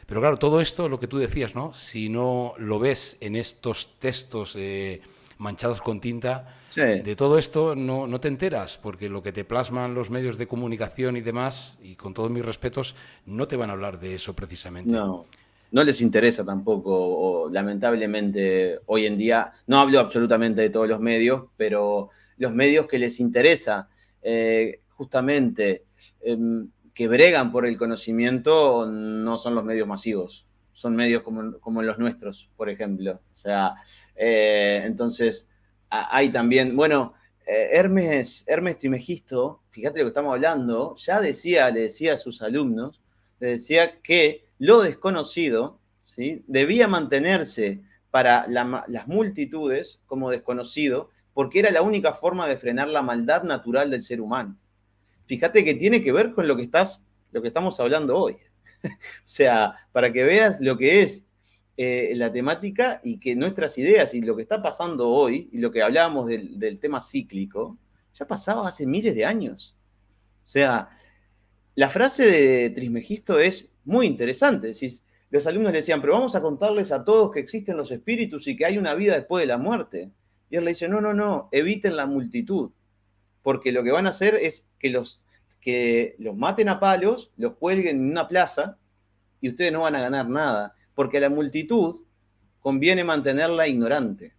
Pero claro, todo esto, lo que tú decías, ¿no? Si no lo ves en estos textos eh, manchados con tinta, de todo esto no, no, te enteras, porque lo que te plasman los medios de comunicación y demás, y con todos mis respetos, no te van a hablar de eso precisamente. No, no les interesa tampoco, o, lamentablemente hoy en día, no hablo absolutamente de todos los medios, pero los medios que les interesa eh, justamente em, que bregan por el conocimiento no son los medios masivos, son medios como, los nuestros, por ejemplo. O sea, eh, entonces hay también, bueno, eh, Hermes, Hermes Trimegisto, fíjate lo que estamos hablando, ya decía, le decía a sus alumnos, le decía que lo desconocido ¿sí? debía mantenerse para las multitudes como desconocido, porque era la única forma de frenar la maldad natural del ser humano. Fíjate que tiene que ver con lo que, estás, lo que estamos hablando hoy. [LAUGHS] o sea, para que veas lo que es eh, la temática y que nuestras ideas y lo que está pasando hoy, y lo que hablábamos del, del tema cíclico, ya pasaba hace miles de años. O sea, la frase de Trismegisto es muy interesante. los alumnos le decían, pero vamos a contarles a todos que existen los espíritus y que hay una vida después de la muerte. Y él le dice, no, no, no, eviten la multitud, porque lo que van a hacer es que los, que los maten a palos, los cuelguen en una plaza y ustedes no van a ganar nada, porque a la multitud conviene mantenerla ignorante.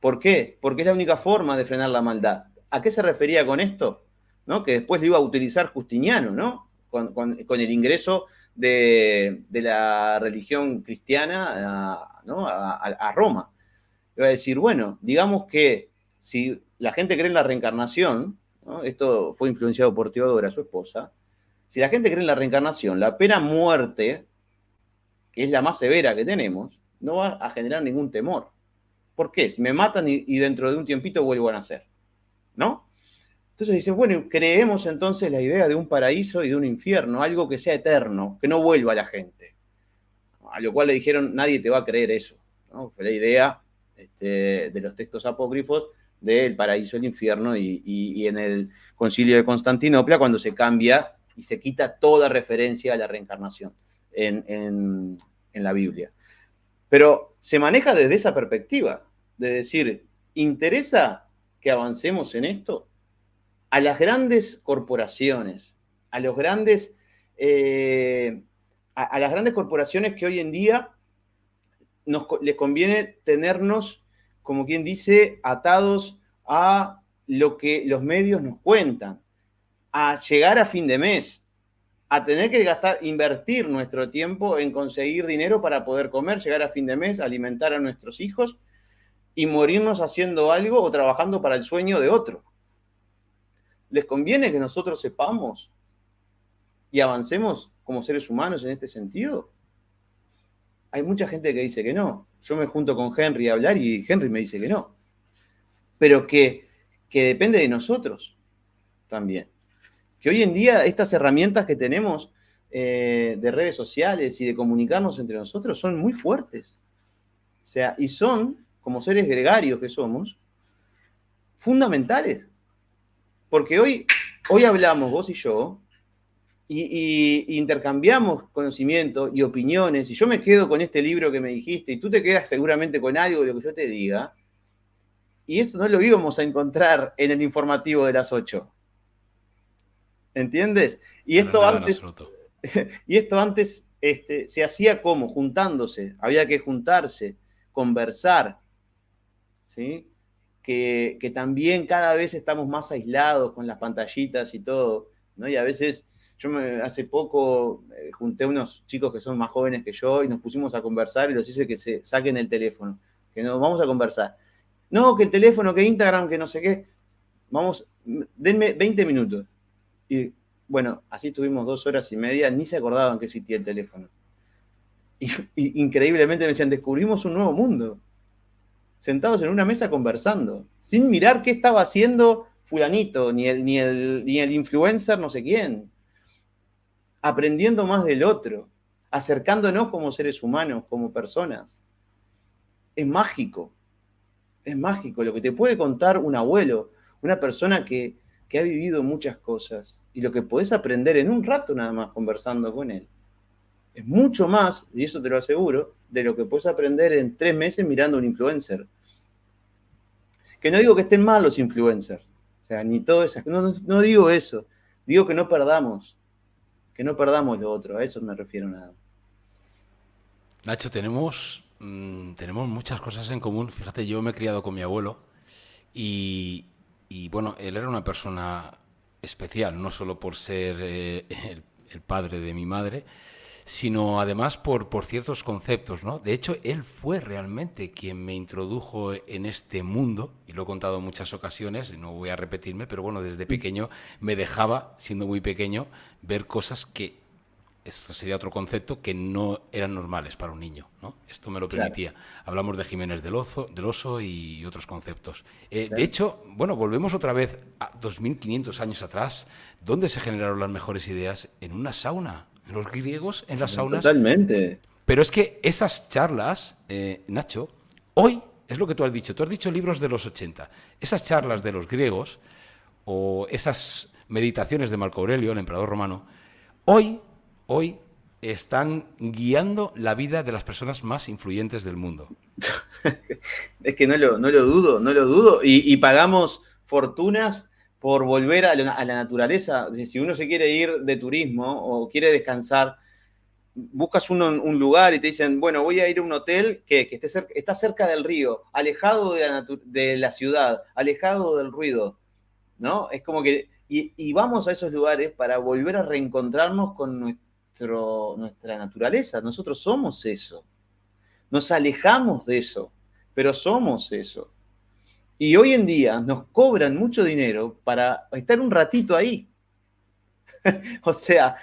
¿Por qué? Porque es la única forma de frenar la maldad. ¿A qué se refería con esto? que después lo iba a utilizar Justiniano, ¿no? Con, el ingreso de, la religión cristiana a, Roma. Iba a decir, bueno, digamos que si la gente cree en la reencarnación, esto fue influenciado por Teodora, su esposa, si la gente cree en la reencarnación, la pena muerte, que es la más severa que tenemos, no va a generar ningún temor. ¿Por qué? Si me matan y, y dentro de un tiempito vuelvo a nacer, ¿no? Entonces dice, bueno, creemos entonces la idea de un paraíso y de un infierno, algo que sea eterno, que no vuelva a la gente. A lo cual le dijeron, nadie te va a creer eso. Fue la idea este, de los textos apócrifos del paraíso el infierno y, en el concilio de Constantinopla cuando se cambia y se quita toda referencia a la reencarnación en la Biblia. Pero se maneja desde esa perspectiva, de decir, ¿interesa que avancemos en esto? A las grandes corporaciones, a los grandes, eh, a, las grandes corporaciones que hoy en día nos, les conviene tenernos, como quien dice, atados a lo que los medios nos cuentan, a llegar a fin de mes, a tener que gastar, invertir nuestro tiempo en conseguir dinero para poder comer, llegar a fin de mes, alimentar a nuestros hijos y morirnos haciendo algo o trabajando para el sueño de otro. ¿Les conviene que nosotros sepamos y avancemos como seres humanos en este sentido? Hay mucha gente que dice que no. Yo me junto con Henry a hablar y Henry me dice que no. Pero que, depende de nosotros también. Que hoy en día estas herramientas que tenemos eh, de redes sociales y de comunicarnos entre nosotros son muy fuertes. O sea, y son, como seres gregarios que somos, fundamentales porque hoy, hoy hablamos vos y yo, y, intercambiamos conocimiento y opiniones, y yo me quedo con este libro que me dijiste, y tú te quedas seguramente con algo de lo que yo te diga, y eso no lo íbamos a encontrar en el informativo de las 8. ¿Entiendes? Y esto antes, [LAUGHS] y esto antes este, se hacía como, juntándose, había que juntarse, conversar, ¿sí? Que, también cada vez estamos más aislados con las pantallitas y todo, ¿no? Y a veces, yo me, hace poco eh, junté unos chicos que son más jóvenes que yo y nos pusimos a conversar y los hice que se saquen el teléfono, que nos vamos a conversar. No, que el teléfono, que Instagram, que no sé qué. Vamos, denme 20 minutos. Y bueno, así tuvimos dos horas y media, ni se acordaban que existía el teléfono. Y, increíblemente me decían, descubrimos un nuevo mundo. Sentados en una mesa conversando, sin mirar qué estaba haciendo fulanito, ni el, ni el, ni el influencer, no sé quién. Aprendiendo más del otro, acercándonos como seres humanos, como personas. Es mágico, es mágico lo que te puede contar un abuelo, una persona que, que ha vivido muchas cosas y lo que podés aprender en un rato nada más conversando con él. Es mucho más, y eso te lo aseguro, de lo que puedes aprender en tres meses mirando un influencer. Que no digo que estén mal los influencers, o sea, ni todo eso, no, no digo eso, digo que no perdamos, que no perdamos lo otro, a eso me refiero nada. Nacho, tenemos, mm, tenemos muchas cosas en común. Fíjate, yo me he criado con mi abuelo y, y bueno, él era una persona especial, no solo por ser eh, el, padre de mi madre, sino además por, por ciertos conceptos, ¿no? De hecho, él fue realmente quien me introdujo en este mundo, y lo he contado en muchas ocasiones, y no voy a repetirme, pero bueno, desde pequeño me dejaba, siendo muy pequeño, ver cosas que esto sería otro concepto que no eran normales para un niño, ¿no? Esto me lo permitía. Hablamos de Jiménez del, Oso, del Oso y otros conceptos. Eh, de hecho, bueno, volvemos otra vez a 2.500 años atrás. ¿Dónde se generaron las mejores ideas? En una sauna. Los griegos en las saunas. Totalmente. Pero es que esas charlas, eh, Nacho, hoy es lo que tú has dicho. Tú has dicho libros de los 80. Esas charlas de los griegos o esas meditaciones de Marco Aurelio, el emperador romano, hoy hoy están guiando la vida de las personas más influyentes del mundo. [LAUGHS] es que no lo, no lo dudo, no lo dudo. Y, pagamos fortunas por volver a la, naturaleza. Si uno se quiere ir de turismo o quiere descansar, buscas un lugar y te dicen, bueno, voy a ir a un hotel que, esté cerca, está cerca del río, alejado de la, ciudad, alejado del ruido, ¿no? Es como que, y, y, vamos a esos lugares para volver a reencontrarnos con nuestra nuestra naturaleza. Nosotros somos eso. Nos alejamos de eso, pero somos eso. Y hoy en día nos cobran mucho dinero para estar un ratito ahí. [LAUGHS] o sea,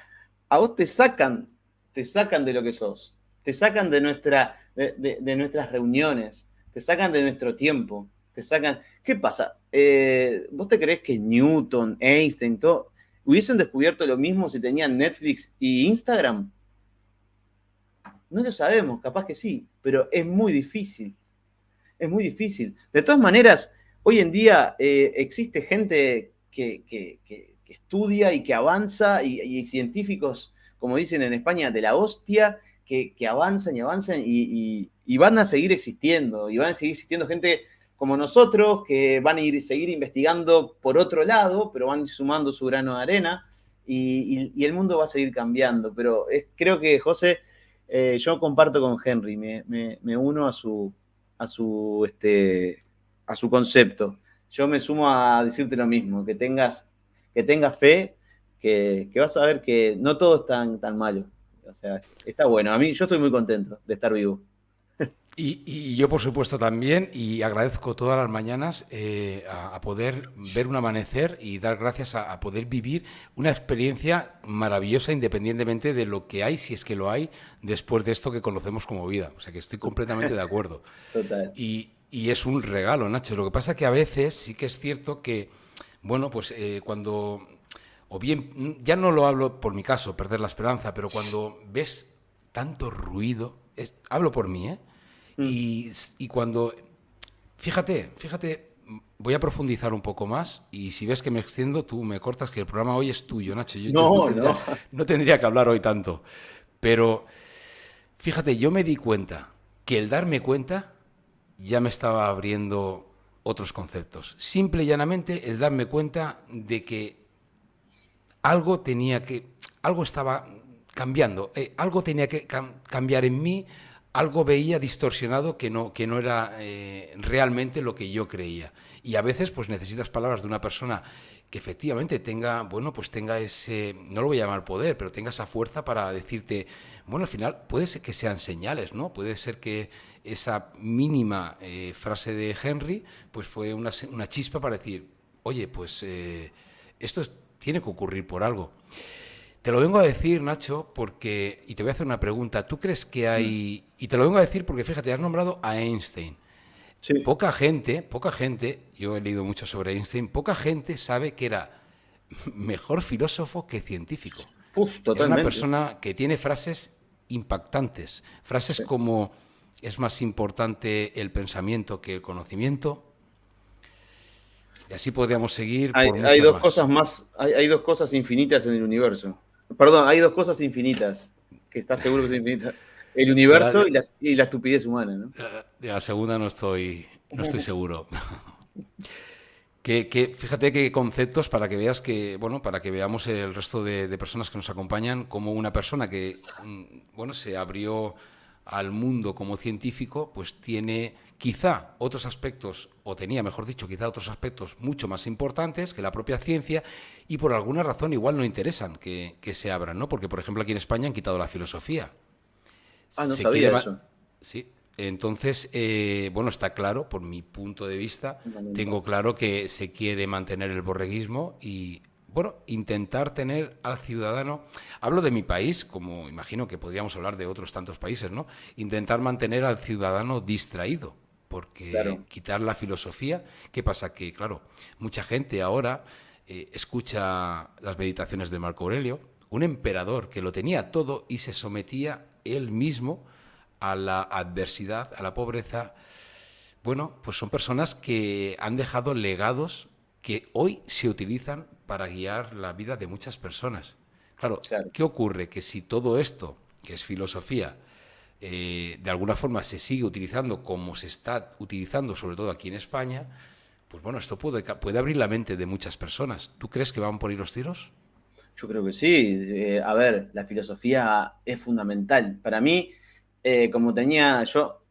a vos te sacan, te sacan de lo que sos, te sacan de, nuestra, de, nuestras reuniones, te sacan de nuestro tiempo, te sacan... ¿Qué pasa? Eh, ¿Vos te crees que Newton, Einstein, todo, ¿Hubiesen descubierto lo mismo si tenían Netflix y Instagram? No lo sabemos, capaz que sí, pero es muy difícil. Es muy difícil. De todas maneras, hoy en día eh, existe gente que, estudia y que avanza, y, científicos, como dicen en España, de la hostia, que, avanzan y avanzan y, van a seguir existiendo, y van a seguir existiendo gente como nosotros, que van a ir seguir investigando por otro lado, pero van sumando su grano de arena y, el mundo va a seguir cambiando. Pero creo que, José, eh, yo comparto con Henry, me, uno a su, a, su, este, a su concepto. Yo me sumo a decirte lo mismo, que tengas, que tengas fe, que, vas a ver que no todo es tan, tan malo. O sea, está bueno. A mí, yo estoy muy contento de estar vivo. Y, yo, por supuesto, también, y agradezco todas las mañanas eh, a, poder ver un amanecer y dar gracias a, poder vivir una experiencia maravillosa independientemente de lo que hay, si es que lo hay, después de esto que conocemos como vida. O sea que estoy completamente de acuerdo. [LAUGHS] Total. Y, es un regalo, Nacho. Lo que pasa que a veces sí que es cierto que, bueno, pues eh, cuando, o bien, ya no lo hablo por mi caso, perder la esperanza, pero cuando ves tanto ruido, hablo por mí, ¿eh? Mm. Y, cuando, fíjate, fíjate, voy a profundizar un poco más y si ves que me extiendo, tú me cortas que el programa hoy es tuyo, Nacho. Yo, no, [LAUGHS] no, tendría, que hablar hoy tanto. Pero fíjate, yo me di cuenta que el darme cuenta ya me estaba abriendo otros conceptos. Simple y llanamente el darme cuenta de que algo tenía que, algo estaba cambiando, eh, algo tenía que cambiar en mí, algo veía distorsionado que no, que no era eh, realmente lo que yo creía. Y a veces pues necesitas palabras de una persona que efectivamente tenga, bueno, pues tenga ese, no lo voy a llamar poder, pero tenga esa fuerza para decirte, bueno, al final puede ser que sean señales, ¿no? Puede ser que esa mínima eh, frase de Henry, pues fue una, una, chispa para decir, oye, pues eh, esto tiene que ocurrir por algo. Te lo vengo a decir, Nacho, porque, y te voy a hacer una pregunta, ¿tú crees que hay, y te lo vengo a decir porque fíjate, has nombrado a Einstein. Poca gente, poca gente, yo he leído mucho sobre Einstein, poca gente sabe que era [LAUGHS] mejor filósofo que científico. una persona que tiene frases impactantes, frases como es más importante el pensamiento que el conocimiento. Y así podríamos seguir. Hay, hay dos cosas más, hay, dos cosas infinitas en el universo. Perdón, hay dos cosas infinitas, que estás seguro que son infinitas. El universo y, la, estupidez humana, ¿no? De la segunda no estoy, no estoy [LAUGHS] seguro. [LAUGHS] Que, fíjate qué conceptos para que veas que, bueno, para que veamos el resto de, de, personas que nos acompañan, como una persona que, mm, bueno, se abrió al mundo como científico, pues tiene quizá otros aspectos, o tenía, mejor dicho, quizá otros aspectos mucho más importantes que la propia ciencia y por alguna razón igual no interesan que, se abran, ¿no? Porque, por ejemplo, aquí en España han quitado la filosofía. Ah, no sabía eso. Sí, entonces, eh, bueno, está claro, por mi punto de vista, tengo claro que se quiere mantener el borreguismo y bueno, intentar tener al ciudadano, hablo de mi país, como imagino que podríamos hablar de otros tantos países, ¿no? Intentar mantener al ciudadano distraído, porque quitar la filosofía, ¿qué pasa? Que, claro, mucha gente ahora eh, escucha las meditaciones de Marco Aurelio, un emperador que lo tenía todo y se sometía él mismo a la adversidad, a la pobreza. Bueno, pues son personas que han dejado legados que hoy se utilizan para guiar la vida de muchas personas. Claro, ¿qué ocurre? Que si todo esto, que es filosofía, eh, de alguna forma se sigue utilizando como se está utilizando, sobre todo aquí en España, pues bueno, esto puede, puede abrir la mente de muchas personas. ¿Tú crees que van por ir los tiros? Yo creo que sí. Eh, a ver, la filosofía es fundamental. Para mí, eh, como tenía yo,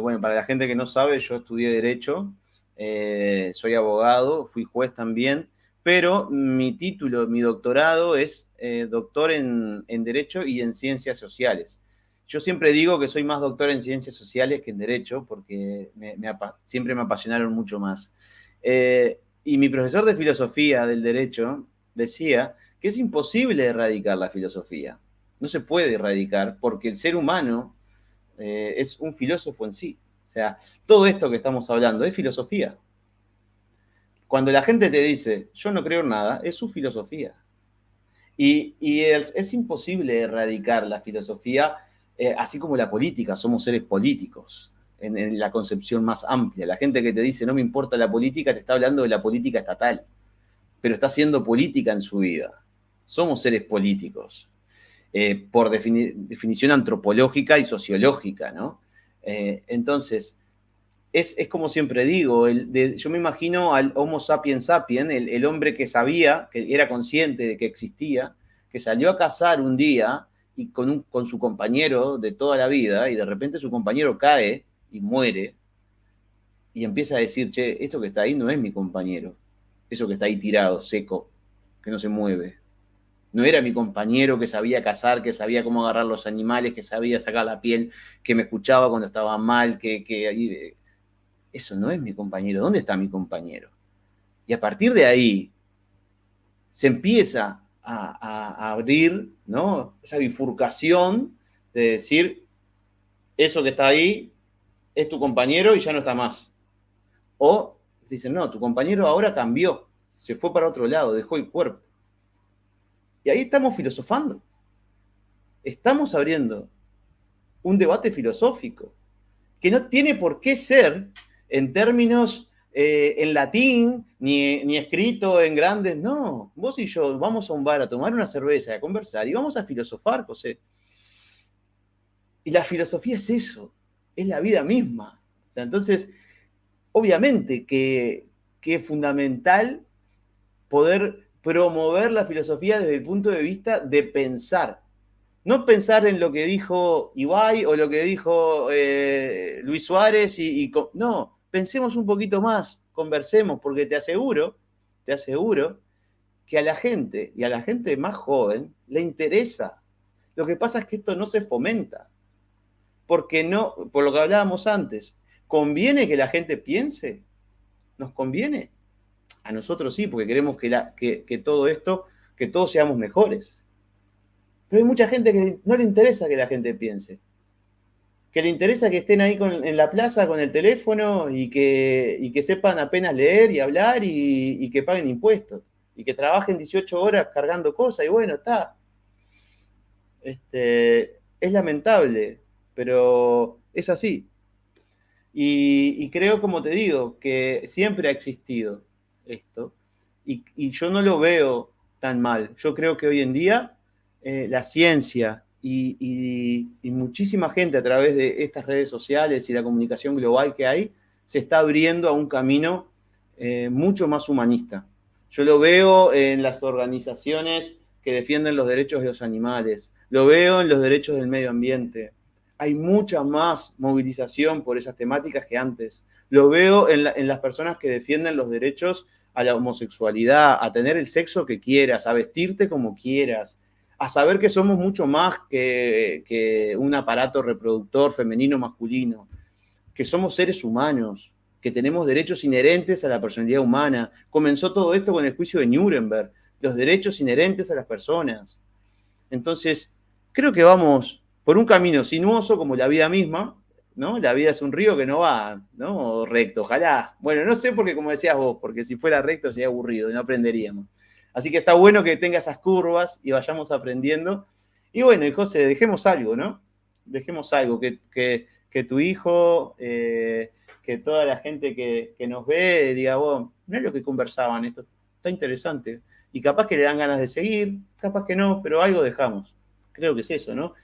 bueno, para la gente que no sabe, yo estudié Derecho eh, soy abogado, fui juez también, pero mi título, mi doctorado es eh, doctor en, Derecho y en Ciencias Sociales. Yo siempre digo que soy más doctor en Ciencias Sociales que en Derecho, porque siempre me apasionaron mucho más. Eh, y mi profesor de filosofía del Derecho decía que es imposible erradicar la filosofía. No se puede erradicar porque el ser humano es un filósofo en sí. O sea, todo esto que estamos hablando es filosofía. Cuando la gente te dice, yo no creo en nada, es su filosofía. Y, es, imposible erradicar la filosofía, eh, así como la política, somos seres políticos, en, la concepción más amplia. La gente que te dice, no me importa la política, te está hablando de la política estatal, pero está haciendo política en su vida. Somos seres políticos, eh, por definición antropológica y sociológica, ¿no? Eh, entonces, es, como siempre digo, yo me imagino al Homo sapiens sapiens, el, hombre que sabía, que era consciente de que existía, que salió a cazar un día y con, con su compañero de toda la vida, y de repente su compañero cae y muere, y empieza a decir, che, esto que está ahí no es mi compañero, eso que está ahí tirado, seco, que no se mueve no era mi compañero que sabía cazar, que sabía cómo agarrar los animales, que sabía sacar la piel, que me escuchaba cuando estaba mal, que, que eso no es mi compañero. ¿Dónde está mi compañero? Y a partir de ahí se empieza a, abrir ¿no? esa bifurcación de decir, eso que está ahí es tu compañero y ya no está más. O dicen, no, tu compañero ahora cambió, se fue para otro lado, dejó el cuerpo. Y ahí estamos filosofando. Estamos abriendo un debate filosófico que no tiene por qué ser en términos eh, en latín, ni, escrito en grandes, no. Vos y yo vamos a un bar a tomar una cerveza, a conversar y vamos a filosofar, José. Y la filosofía es eso, es la vida misma. entonces, obviamente que, que es fundamental poder promover la filosofía desde el punto de vista de pensar, No pensar en lo que dijo Ibai o lo que dijo eh, Luis Suárez y, no, pensemos un poquito más, conversemos, porque te aseguro, te aseguro que a la gente y a la gente más joven le interesa. Lo que pasa es que esto no se fomenta. Porque no, por lo que hablábamos antes, ¿conviene que la gente piense? ¿Nos conviene? A nosotros sí, porque queremos que, que todo esto, que todos seamos mejores. Pero hay mucha gente que no le interesa que la gente piense. Que le interesa que estén ahí en la plaza con el teléfono y que, que sepan apenas leer y hablar y, que paguen impuestos. Y que trabajen 18 horas cargando cosas y bueno, está. Este, es lamentable, pero es así. Y, creo, como te digo, que siempre ha existido esto. Y, y, yo no lo veo tan mal. Yo creo que hoy en día eh, la ciencia y, muchísima gente a través de estas redes sociales y la comunicación global que hay, se está abriendo a un camino eh, mucho más humanista. Yo lo veo en las organizaciones que defienden los derechos de los animales, lo veo en los derechos del medio ambiente. Hay mucha más movilización por esas temáticas que antes. Lo veo en las personas que defienden los derechos a la homosexualidad, a tener el sexo que quieras, a vestirte como quieras, a saber que somos mucho más que, un aparato reproductor femenino masculino, que somos seres humanos, que tenemos derechos inherentes a la personalidad humana. Comenzó todo esto con el juicio de Nuremberg, los derechos inherentes a las personas. Entonces, creo que vamos por un camino sinuoso como la vida misma, ¿no? La vida es un río que no va, ¿no? Recto, ojalá. Bueno, no sé porque como decías vos, porque si fuera recto sería aburrido y no aprenderíamos. Así que está bueno que tenga esas curvas y vayamos aprendiendo. Y bueno, y José, dejemos algo, ¿no? Dejemos algo, que, tu hijo, eh, que toda la gente que, nos ve diga, bueno, no es lo que conversaban, esto está interesante. Y capaz que le dan ganas de seguir, capaz que no, pero algo dejamos. Creo que es eso, ¿no?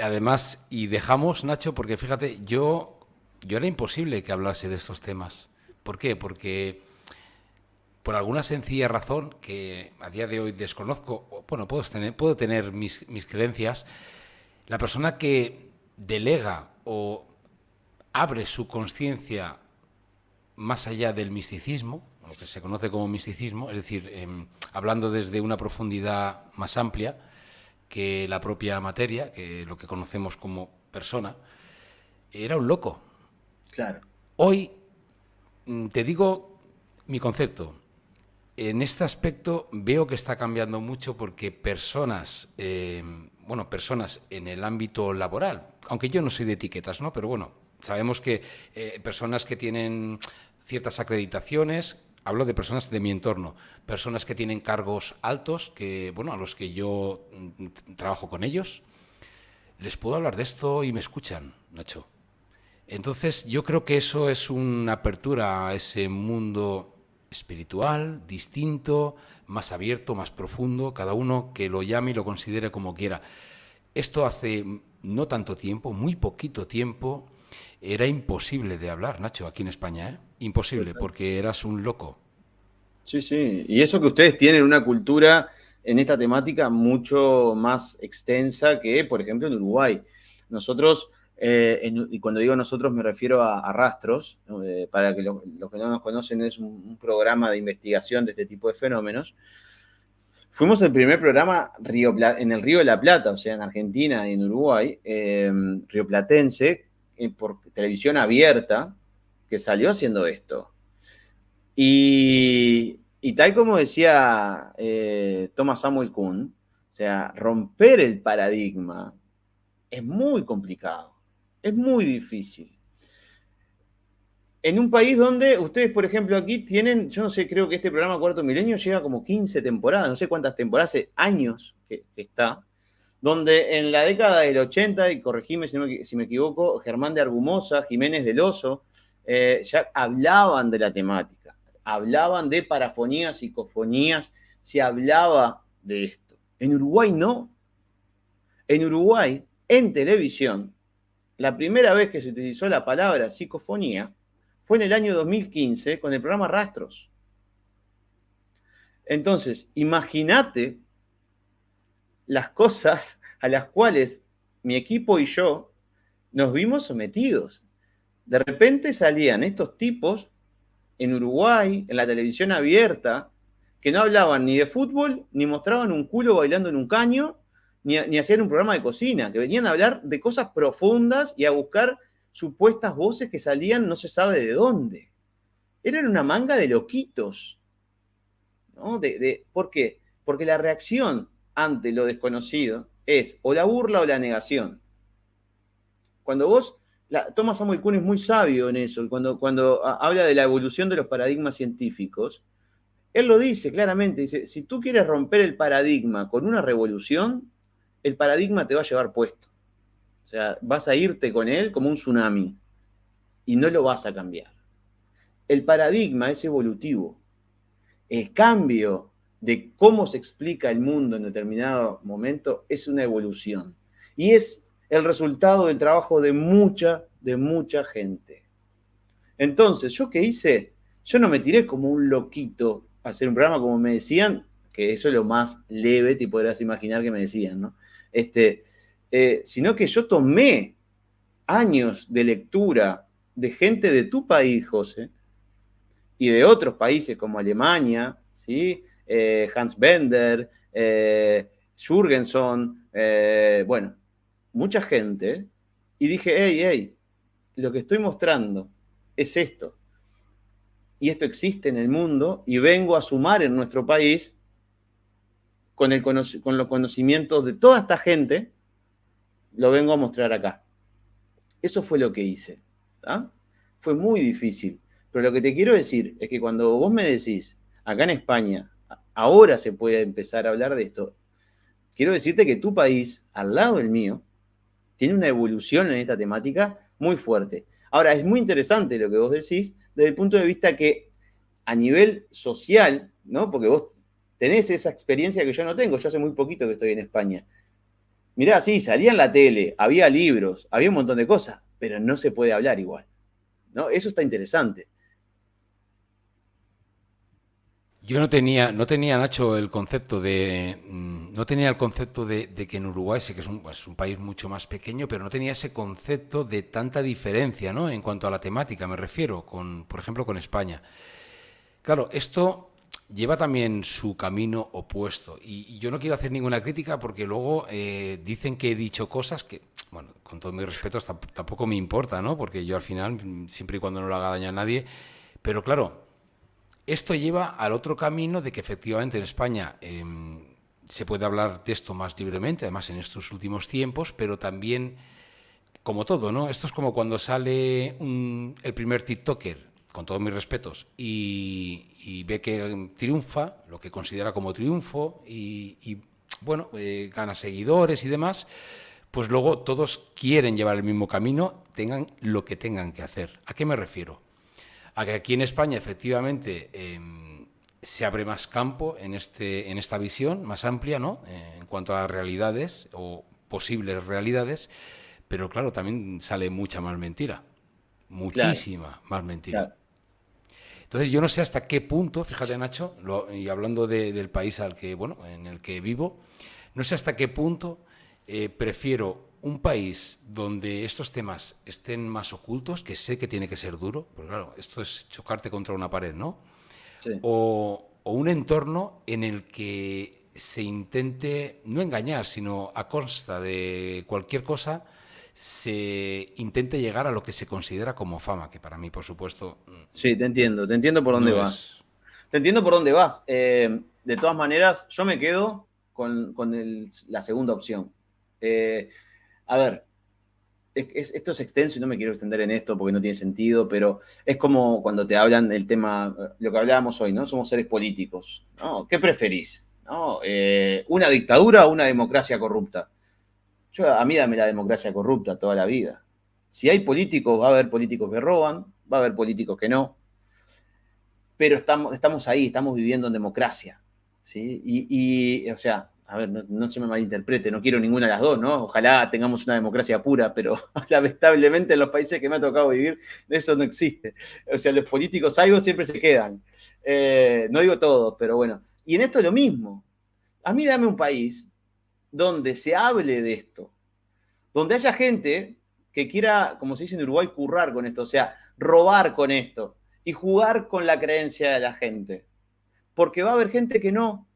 Además, y dejamos, Nacho, porque fíjate, yo, yo era imposible que hablase de estos temas. ¿Por qué? Porque por alguna sencilla razón que a día de hoy desconozco, bueno, puedo tener, puedo tener mis, creencias, la persona que delega o abre su conciencia más allá del misticismo, lo que se conoce como misticismo, es decir, em, hablando desde una profundidad más amplia que la propia materia, que lo que conocemos como persona, era un loco. Claro. Hoy mm, te digo mi concepto en este aspecto veo que está cambiando mucho porque personas, eh, bueno, personas en el ámbito laboral, aunque yo no soy de etiquetas, ¿no? Pero bueno, sabemos que eh, personas que tienen ciertas acreditaciones, hablo de personas de mi entorno, personas que tienen cargos altos, que, bueno, a los que yo mm, trabajo con ellos, les puedo hablar de esto y me escuchan, Nacho. Entonces, yo creo que eso es una apertura a ese mundo espiritual, distinto, más abierto, más profundo, cada uno que lo llame y lo considere como quiera. Esto hace no tanto tiempo, muy poquito tiempo, era imposible de hablar, Nacho, aquí en España, ¿eh? Imposible, porque eras un loco. Sí, sí, y eso que ustedes tienen una cultura en esta temática mucho más extensa que, por ejemplo, en Uruguay. Nosotros eh, y cuando digo nosotros me refiero a, Rastros, eh, para que los que no nos conocen es un, programa de investigación de este tipo de fenómenos. Fuimos el primer programa en el Río de la Plata, o sea, en Argentina y en Uruguay, eh, rioplatense, por televisión abierta, que salió haciendo esto. Y tal como decía Thomas Samuel Kuhn, o sea, romper el paradigma es muy complicado. Es muy difícil. En un país donde ustedes, por ejemplo, aquí tienen, yo no sé, creo que este programa Cuarto Milenio llega como 15 temporadas, no sé cuántas temporadas, hace años que, está, donde en la década del 80, y corregime si, me equivoco, Germán de Argumosa, Jiménez del Oso, eh, ya hablaban de la temática, hablaban de parafonías, psicofonías, se hablaba de esto. En Uruguay no. En Uruguay, en televisión, la primera vez que se utilizó la palabra psicofonía fue en el año 2015 con el programa Rastros. Entonces, imagínate las cosas a las cuales mi equipo y yo nos vimos sometidos. De repente salían estos tipos en Uruguay, en la televisión abierta, que no hablaban ni de fútbol, ni mostraban un culo bailando en un caño, ni, hacían un programa de cocina, que venían a hablar de cosas profundas y a buscar supuestas voces que salían no se sabe de dónde. Eran una manga de loquitos. ¿no? De, ¿Por qué? Porque la reacción ante lo desconocido es o la burla o la negación. Cuando vos, Thomas Samuel es muy sabio en eso, cuando, cuando habla de la evolución de los paradigmas científicos, él lo dice claramente, dice, si tú quieres romper el paradigma con una revolución, el paradigma te va a llevar puesto. O sea, vas a irte con él como un tsunami y no lo vas a cambiar. El paradigma es evolutivo. El cambio de cómo se explica el mundo en determinado momento es una evolución. Y es el resultado del trabajo de mucha, de mucha gente. Entonces, ¿yo qué hice? Yo no me tiré como un loquito hacer un programa, como me decían, que eso es lo más leve, te podrás imaginar que me decían, ¿no? Este, eh, sino que yo tomé años de lectura de gente de tu país, José, y de otros países como Alemania, ¿sí? Eh, Hans Bender, eh, Jürgenson, bueno, mucha gente, y dije, hey, hey, lo que estoy mostrando es esto y esto existe en el mundo y vengo a sumar en nuestro país con, el, los conocimientos de toda esta gente, lo vengo a mostrar acá. Eso fue lo que hice. Fue muy difícil. Pero lo que te quiero decir es que cuando vos me decís, acá en España, ahora se puede empezar a hablar de esto, quiero decirte que tu país, al lado del mío, tiene una evolución en esta temática muy fuerte. Ahora, es muy interesante lo que vos decís, desde el punto de vista que a nivel social, ¿no? Porque vos tenés esa experiencia que yo no tengo, yo hace muy poquito que estoy en España. Mirá, sí, salía en la tele, había libros, había un montón de cosas, pero no se puede hablar igual. ¿no? Eso está interesante. Yo no tenía, no tenía, Nacho, el concepto de. Mm, no tenía el concepto de, que en Uruguay, sí que es un, pues, un, país mucho más pequeño, pero no tenía ese concepto de tanta diferencia, ¿no? En cuanto a la temática, me refiero, con, por ejemplo, con España. Claro, esto lleva también su camino opuesto. Y, yo no quiero hacer ninguna crítica porque luego eh, dicen que he dicho cosas que, bueno, con todo mi respeto, tampoco me importa, ¿no? Porque yo al final, siempre y cuando no le haga daño a nadie. Pero claro esto lleva al otro camino de que efectivamente en España em, se puede hablar de esto más libremente, además en estos últimos tiempos, pero también, como todo, ¿no? Esto es como cuando sale el primer TikToker, con todos mis respetos, y, ve que triunfa, lo que considera como triunfo, y, bueno, eh, gana seguidores y demás, pues luego todos quieren llevar el mismo camino, tengan lo que tengan que hacer. ¿A qué me refiero? a que aquí en España efectivamente em, se abre más campo en, este, en esta visión más amplia, ¿no? Eh, en cuanto a realidades o posibles realidades, pero claro, también sale mucha más mentira, muchísima más mentira. Entonces yo no sé hasta qué punto, fíjate Nacho, y hablando del país al que, bueno, en el que vivo, no sé hasta qué punto eh, prefiero un país donde estos temas estén más ocultos, que sé que tiene que ser duro, porque claro, esto es chocarte contra una pared, ¿no? O, un entorno en el que se intente, no engañar, sino a consta de cualquier cosa, se intente llegar a lo que se considera como fama, que para mí, por supuesto... Mm, sí, te entiendo, te entiendo por dónde vas. Te entiendo por dónde vas. Eh, de todas maneras, yo me quedo con, la segunda opción. Eh, a ver, esto es extenso y no me quiero extender en esto porque no tiene sentido, pero es como cuando te hablan el tema, lo que hablábamos hoy, ¿no? Somos seres políticos, ¿no? ¿Qué preferís? ¿no? Eh, ¿Una dictadura o una democracia corrupta? Yo, a mí dame la democracia corrupta toda la vida. Si hay políticos, va a haber políticos que roban, va a haber políticos que no, pero estamos, estamos ahí, estamos viviendo en democracia, ¿sí? y o sea, a ver, no, se me malinterprete, no quiero ninguna de las dos, ¿no? Ojalá tengamos una democracia pura, pero [LAUGHS] lamentablemente en los países que me ha tocado vivir, eso no existe. O sea, los políticos algo siempre se quedan. Eh, no digo todos, pero bueno. Y en esto es lo mismo. A mí dame un país donde se hable de esto, donde haya gente que quiera, como se dice en Uruguay, currar con esto, o sea, robar con esto y jugar con la creencia de la gente. Porque va a haber gente que no.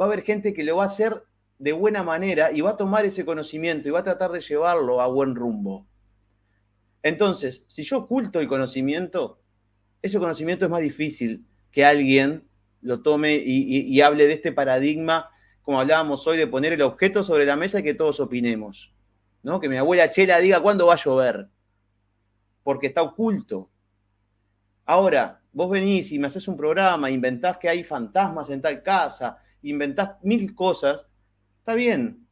Va a haber gente que lo va a hacer de buena manera y va a tomar ese conocimiento y va a tratar de llevarlo a buen rumbo. Entonces, si yo oculto el conocimiento, ese conocimiento es más difícil que alguien lo tome y, hable de este paradigma, como hablábamos hoy, de poner el objeto sobre la mesa y que todos opinemos. ¿no? Que mi abuela Chela diga cuándo va a llover, porque está oculto. Ahora, vos venís y me haces un programa, inventás que hay fantasmas en tal casa, inventás mil cosas, está bien.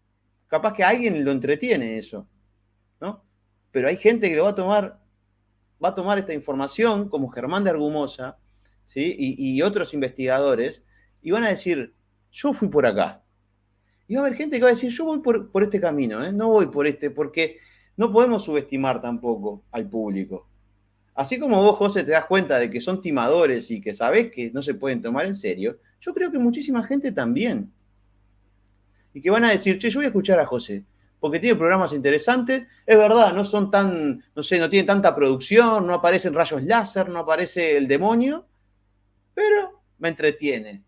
Capaz que alguien lo entretiene eso, ¿no? Pero hay gente que lo va a tomar, va a tomar esta información, como Germán de Argumosa, ¿sí? y, otros investigadores, y van a decir, yo fui por acá. Y va a haber gente que va a decir, yo voy por, este camino, ¿eh? no voy por este, porque no podemos subestimar tampoco al público. Así como vos, José, te das cuenta de que son timadores y que sabés que no se pueden tomar en serio, yo creo que muchísima gente también. Y que van a decir, che, yo voy a escuchar a José, porque tiene programas interesantes. Es verdad, no son tan, no sé, no tienen tanta producción, no aparecen rayos láser, no aparece el demonio, pero me entretiene.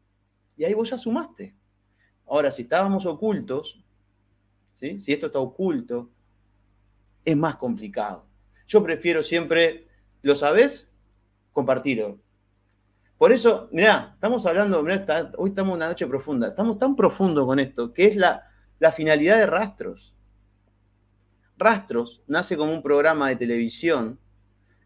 Y ahí vos ya sumaste. Ahora, si estábamos ocultos, ¿sí? si esto está oculto, es más complicado. Yo prefiero siempre, ¿lo sabés? Compartirlo. Por eso, mirá, estamos hablando, mirá, hoy estamos en una noche profunda, estamos tan profundo con esto, que es la, la finalidad de Rastros. Rastros nace como un programa de televisión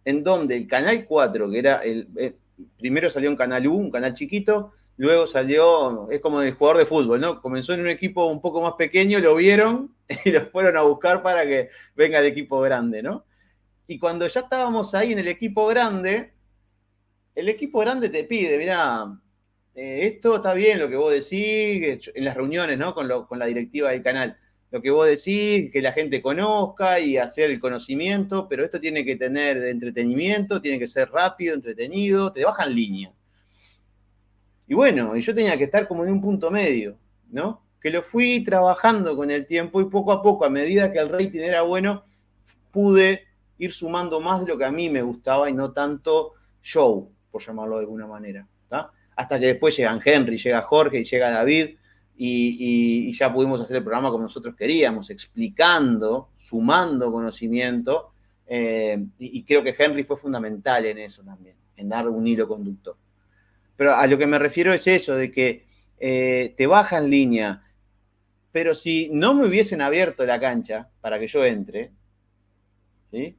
en donde el Canal 4, que era el, eh, primero salió un Canal U, un canal chiquito, luego salió, es como el jugador de fútbol, ¿no? Comenzó en un equipo un poco más pequeño, lo vieron [LAUGHS] y lo fueron a buscar para que venga el equipo grande, ¿no? Y cuando ya estábamos ahí en el equipo grande, el equipo grande te pide, mira, eh, esto está bien lo que vos decís, en las reuniones, ¿no? Con, la directiva del canal lo que vos decís, que la gente conozca y hacer el conocimiento, pero esto tiene que tener entretenimiento, tiene que ser rápido, entretenido, te bajan línea. Y bueno, y yo tenía que estar como en un punto medio, ¿no? Que lo fui trabajando con el tiempo y poco a poco, a medida que el rating era bueno, pude ir sumando más de lo que a mí me gustaba y no tanto show, por llamarlo de alguna manera. Hasta que después llegan Henry, llega Jorge y llega David, y, ya pudimos hacer el programa como nosotros queríamos, explicando, sumando conocimiento, eh, y, creo que Henry fue fundamental en eso también, en dar un hilo conductor. Pero a lo que me refiero es eso, de que eh, te baja en línea, pero si no me hubiesen abierto la cancha para que yo entre, ¿sí?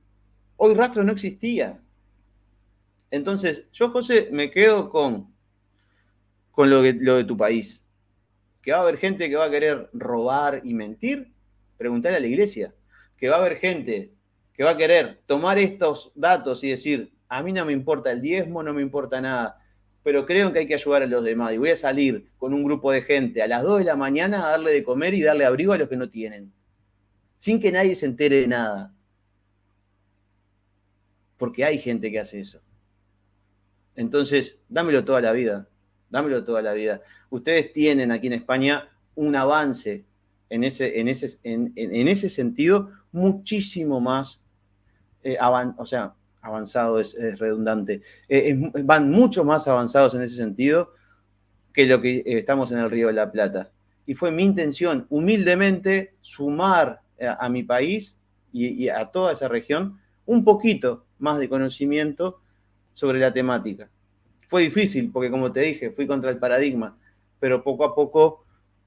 hoy rastro no existía. Entonces, yo, José, me quedo con, con lo, lo de tu país que va a haber gente que va a querer robar y mentir, preguntarle a la iglesia. Que va a haber gente que va a querer tomar estos datos y decir, a mí no me importa el diezmo, no me importa nada, pero creo que hay que ayudar a los demás y voy a salir con un grupo de gente a las 2 de la mañana a darle de comer y darle abrigo a los que no tienen, sin que nadie se entere de nada. Porque hay gente que hace eso. Entonces, dámelo toda la vida dámelo toda la vida. Ustedes tienen aquí en España un avance en ese, en ese, en, ese sentido muchísimo más, eh, o sea, avanzado es, redundante, eh, van mucho más avanzados en ese sentido que lo que eh, estamos en el Río de la Plata. Y fue mi intención, humildemente, sumar a, mi país y a toda esa región un poquito más de conocimiento sobre la temática. Fue difícil porque, como te dije, fui contra el paradigma, pero poco a poco,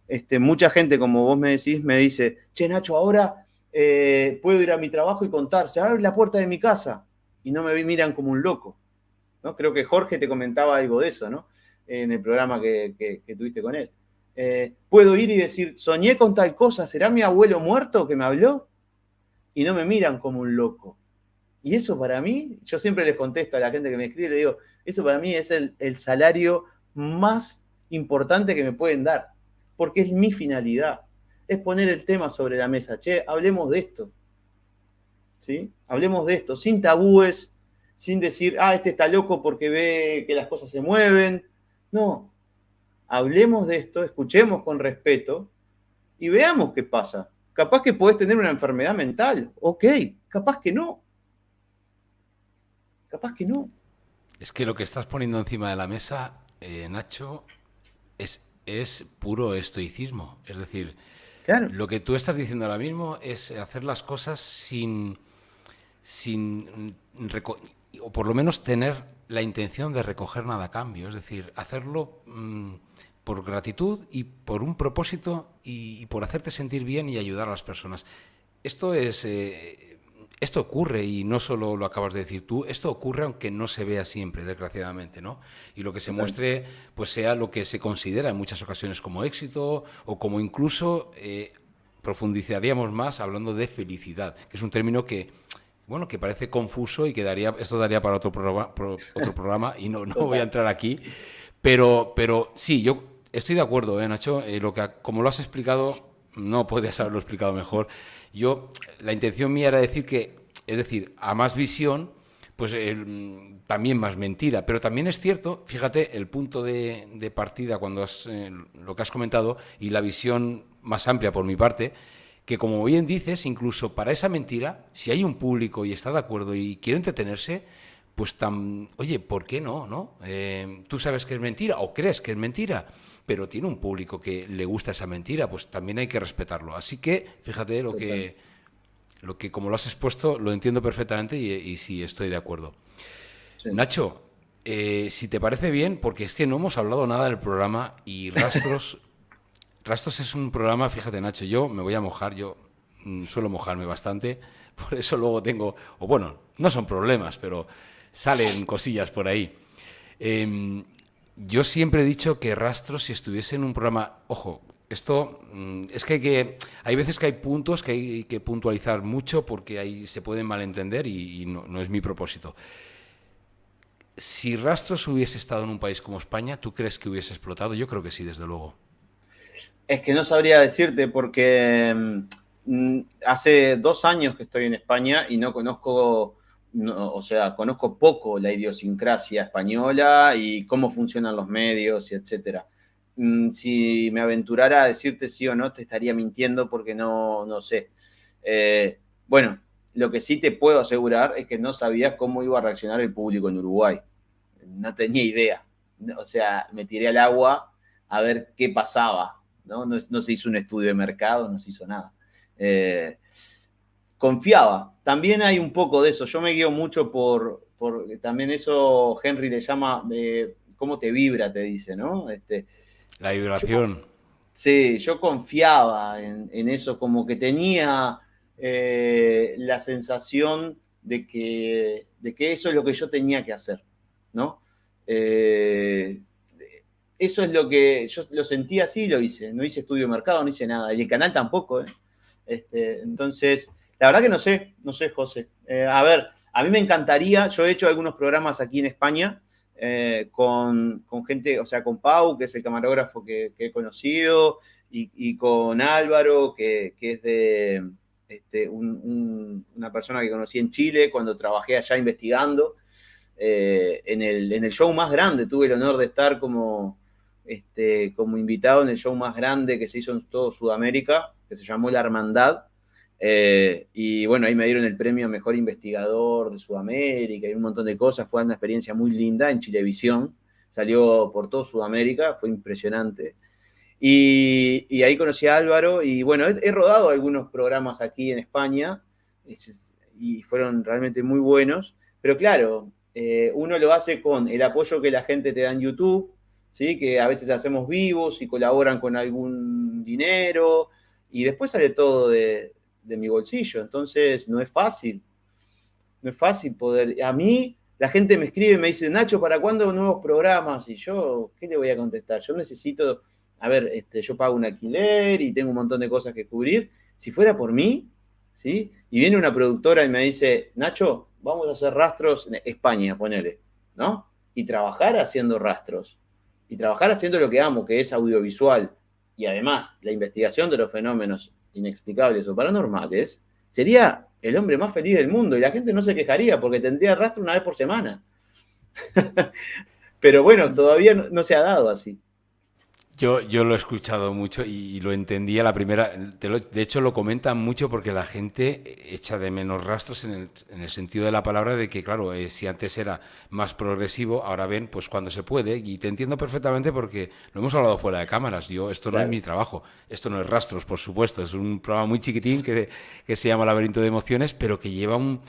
este, mucha gente, como vos me decís, me dice, che, Nacho, ahora eh, puedo ir a mi trabajo y contar, se abre la puerta de mi casa y no me miran como un loco. ¿no? Creo que Jorge te comentaba algo de eso, ¿no? En el programa que, tuviste con él. Eh, puedo ir y decir, soñé con tal cosa, ¿será mi abuelo muerto que me habló? Y no me miran como un loco. Y eso para mí, yo siempre les contesto a la gente que me escribe, le digo, eso para mí es el, salario más importante que me pueden dar, porque es mi finalidad, es poner el tema sobre la mesa. Che, hablemos de esto. ¿Sí? Hablemos de esto, sin tabúes, sin decir, ah, este está loco porque ve que las cosas se mueven. No, hablemos de esto, escuchemos con respeto, y veamos qué pasa. Capaz que podés tener una enfermedad mental, ok, capaz que no. Capaz que no. Es que lo que estás poniendo encima de la mesa, eh, Nacho, es, es puro estoicismo. Es decir, lo que tú estás diciendo ahora mismo es hacer las cosas sin, sin o por lo menos tener la intención de recoger nada a cambio. Es decir, hacerlo mm, por gratitud y por un propósito y, por hacerte sentir bien y ayudar a las personas. Esto es... Eh, esto ocurre, y no solo lo acabas de decir tú, esto ocurre aunque no se vea siempre, desgraciadamente, ¿no? Y lo que se muestre, pues sea lo que se considera en muchas ocasiones como éxito, o como incluso eh, profundizaríamos más hablando de felicidad, que es un término que, bueno, que parece confuso y que daría, esto daría para otro programa, otro programa y no, no voy a entrar aquí, pero, pero sí, yo estoy de acuerdo, ¿eh, Nacho? Eh, lo que, como lo has explicado, no podías haberlo explicado mejor. Yo, la intención mía era decir que, es decir, a más visión, pues también más mentira. Pero también es cierto, fíjate, el punto de, partida cuando has, eh, lo que has comentado y la visión más amplia por mi parte, que como bien dices, incluso para esa mentira, si hay un público y está de acuerdo y quiere entretenerse, pues tan, oye, ¿por qué no? no? Eh, tú sabes que es mentira o crees que es mentira, pero tiene un público que le gusta esa mentira, pues también hay que respetarlo. Así que, fíjate lo que, lo que como lo has expuesto, lo entiendo perfectamente y, sí, estoy de acuerdo. Nacho, eh, si te parece bien, porque es que no hemos hablado nada del programa y [LAUGHS] Rastros, Rastros es un programa, fíjate Nacho, yo me voy a mojar, yo mm, suelo mojarme bastante, [LAUGHS] por eso luego tengo, o bueno, no son problemas, pero salen cosillas por ahí. Em, yo siempre he dicho que Rastros, si estuviese en un programa, ojo, esto mm, es que hay, que hay veces que hay puntos que hay que puntualizar mucho porque ahí se pueden malentender y, no, no, es mi propósito. Si Rastros hubiese estado en un país como España, ¿tú crees que hubiese explotado? Yo creo que sí, desde luego. Es que no sabría decirte porque mm, hace dos años que estoy en España y no conozco o sea, conozco poco la idiosincrasia española y cómo funcionan los medios y etcétera. Mm, si me aventurara a decirte sí o no, te estaría mintiendo porque no, no sé. Eh, bueno, lo que sí te puedo asegurar es que no sabía cómo iba a reaccionar el público en Uruguay. No tenía idea. O sea, me tiré al agua a ver qué pasaba. No, no, se hizo un estudio de mercado, no se hizo nada. Eh, confiaba. También hay un poco de eso. Yo me guío mucho por, por también eso Henry le llama de cómo te vibra, te dice, ¿no? Este, la vibración. sí, yo confiaba en, eso, como que tenía eh, la sensación de que, de que eso es lo que yo tenía que hacer, ¿no? Eh, eso es lo que yo lo sentí así y lo hice. No hice estudio de mercado, no hice nada. Y el canal tampoco, ¿eh? Este, entonces, la verdad que no sé, no sé, José. Eh, a ver, a mí me encantaría, yo he hecho algunos programas aquí en España eh, con, gente, o sea, con Pau, que es el camarógrafo que, he conocido, y, con Álvaro, que, es de este, una persona que conocí en Chile cuando trabajé allá investigando. Eh, en, el, en, el, show más grande, tuve el honor de estar como, este, como invitado en el show más grande que se hizo en todo Sudamérica, que se llamó La Hermandad, eh, y bueno, ahí me dieron el premio Mejor Investigador de Sudamérica y un montón de cosas. Fue una experiencia muy linda en Chilevisión. Salió por todo Sudamérica, fue impresionante. Y, ahí conocí a Álvaro y bueno, he, rodado algunos programas aquí en España y fueron realmente muy buenos. Pero claro, eh, uno lo hace con el apoyo que la gente te da en YouTube, ¿sí? que a veces hacemos vivos y colaboran con algún dinero y después sale todo de, mi bolsillo. Entonces, no es fácil. No es fácil poder. A mí, la gente me escribe y me dice, Nacho, ¿para cuándo nuevos programas? Y yo, ¿qué le voy a contestar? Yo necesito, a ver, este, yo pago un alquiler y tengo un montón de cosas que cubrir. Si fuera por mí, ¿sí? Y viene una productora y me dice, Nacho, vamos a hacer rastros en España, ponele, ¿no? Y trabajar haciendo rastros. Y trabajar haciendo lo que amo, que es audiovisual. Y además, la investigación de los fenómenos inexplicables o paranormales, sería el hombre más feliz del mundo y la gente no se quejaría porque tendría rastro una vez por semana. [LAUGHS] Pero bueno, todavía no, se ha dado así. Yo, yo lo he escuchado mucho y, lo entendía la primera. de hecho, lo comentan mucho porque la gente echa de menos rastros en el, en el sentido de la palabra de que, claro, eh, si antes era más progresivo, ahora ven pues cuando se puede. Y te entiendo perfectamente porque lo hemos hablado fuera de cámaras. Yo, esto no es mi trabajo. Esto no es rastros, por supuesto. Es un programa muy chiquitín que, que se llama Laberinto de Emociones, pero que lleva un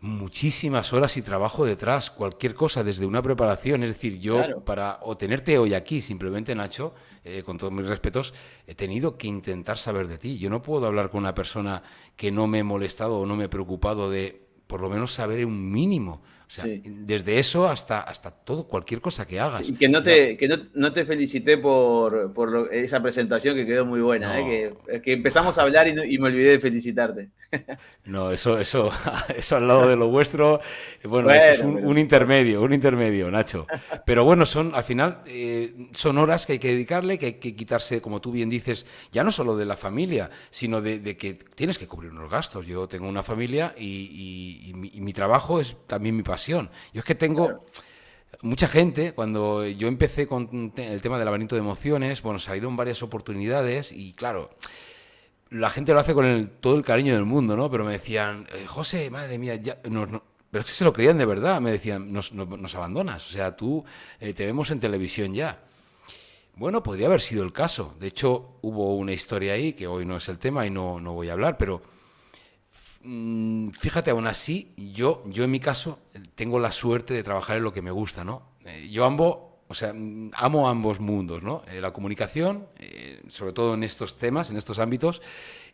muchísimas horas y trabajo detrás, cualquier cosa, desde una preparación. Es decir, yo para o tenerte hoy aquí, simplemente Nacho, eh, con todos mis respetos, he tenido que intentar saber de ti. Yo no puedo hablar con una persona que no me he molestado o no me he preocupado de por lo menos saber un mínimo. O sea, desde eso hasta, hasta todo, cualquier cosa que hagas. y que no te, que no, te felicité por, por esa presentación que quedó muy buena, ¿eh? que, que, empezamos a hablar y, y, me olvidé de felicitarte. [LAUGHS] No, eso, eso, [LAUGHS] eso al lado de lo vuestro, bueno, eso es un, intermedio, un intermedio, Nacho. Pero bueno, son, al final, eh, son horas que hay que dedicarle, que hay que quitarse, como tú bien dices, ya no solo de la familia, sino de, que tienes que cubrir unos gastos. Yo tengo una familia y, mi, trabajo es también mi pasión. Yo es que tengo... Mucha gente, cuando yo empecé con el tema del laberinto de emociones, bueno, salieron varias oportunidades y claro, la gente lo hace con todo el cariño del mundo, ¿no? Pero me decían, eh, José, madre mía, ya, no, pero es que se lo creían de verdad, me decían, nos, abandonas, o sea, tú eh, te vemos en televisión ya. Bueno, podría haber sido el caso. De hecho, hubo una historia ahí, que hoy no es el tema y no, no voy a hablar, pero mm, fíjate, aún así, yo, yo en mi caso tengo la suerte de trabajar en lo que me gusta, ¿no? Eh, yo ambos o sea, amo ambos mundos, ¿no? Eh, la comunicación, eh, sobre todo en estos temas, en estos ámbitos,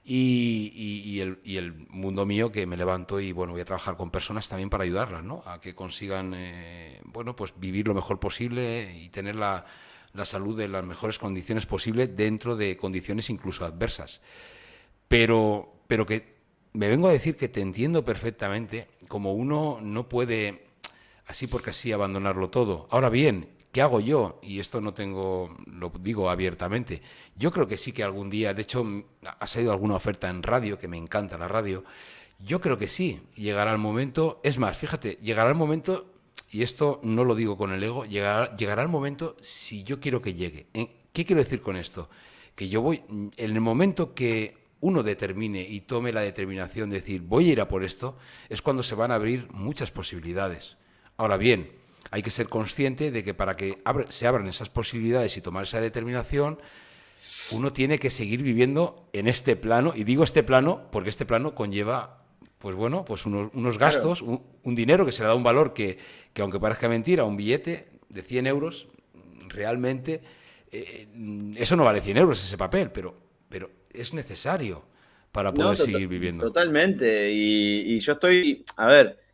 y, el, mundo mío que me levanto y, bueno, voy a trabajar con personas también para ayudarlas, ¿no? A que consigan, eh, bueno, pues vivir lo mejor posible y tener la, la salud en las mejores condiciones posibles dentro de condiciones incluso adversas. Pero, pero que me vengo a decir que te entiendo perfectamente, como uno no puede así porque así abandonarlo todo. Ahora bien, ¿Qué hago yo? Y esto no tengo, lo digo abiertamente. Yo creo que sí que algún día, de hecho, ha salido alguna oferta en radio, que me encanta la radio. Yo creo que sí, llegará el momento. Es más, fíjate, llegará el momento, y esto no lo digo con el ego, llegará, llegará el momento si yo quiero que llegue. ¿Qué quiero decir con esto? Que yo voy, en el momento que uno determine y tome la determinación de decir voy a ir a por esto, es cuando se van a abrir muchas posibilidades. Ahora bien, hay que ser consciente de que para que se abran esas posibilidades y tomar esa determinación, uno tiene que seguir viviendo en este plano, y digo este plano porque este plano conlleva, pues bueno, pues unos, gastos, un, dinero que se le da un valor que, que, aunque parezca mentira, un billete de 100 euros, realmente, eh, eso no vale 100 euros ese papel, pero, pero es necesario para poder seguir viviendo. Totalmente, y yo estoy, a ver,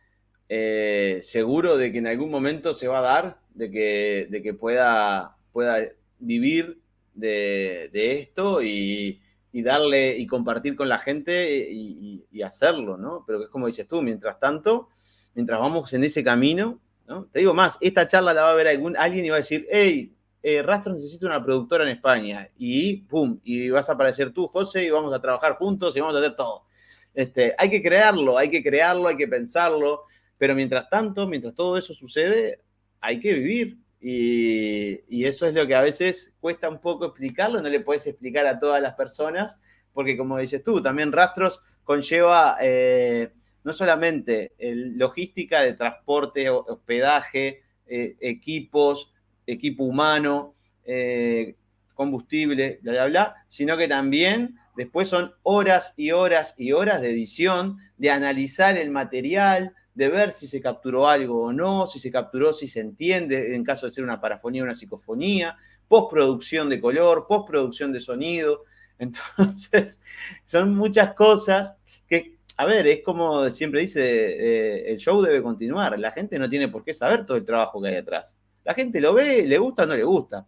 eh, seguro de que en algún momento se va a dar, de que, de que pueda, pueda vivir de, esto y, darle y compartir con la gente y, hacerlo, ¿no? Pero es como dices tú, mientras tanto, mientras vamos en ese camino, ¿no? Te digo más, esta charla la va a ver algún, alguien y va a decir, hey, eh, Rastro necesita una productora en España y pum, y vas a aparecer tú, José, y vamos a trabajar juntos y vamos a hacer todo. Este, hay que crearlo, hay que crearlo, hay que pensarlo. Pero mientras tanto, mientras todo eso sucede, hay que vivir. Y, eso es lo que a veces cuesta un poco explicarlo, no le puedes explicar a todas las personas, porque como dices tú, también Rastros conlleva eh, no solamente logística de transporte, hospedaje, eh, equipos, equipo humano, eh, combustible, bla, bla, bla, sino que también después son horas y horas y horas de edición, de analizar el material, de ver si se capturó algo o no, si se capturó, si se entiende, en caso de ser una parafonía o una psicofonía, postproducción de color, postproducción de sonido. [LAUGHS] Entonces, son muchas cosas que, a ver, es como siempre dice, eh, el show debe continuar. La gente no tiene por qué saber todo el trabajo que hay atrás. La gente lo ve, le gusta o no le gusta.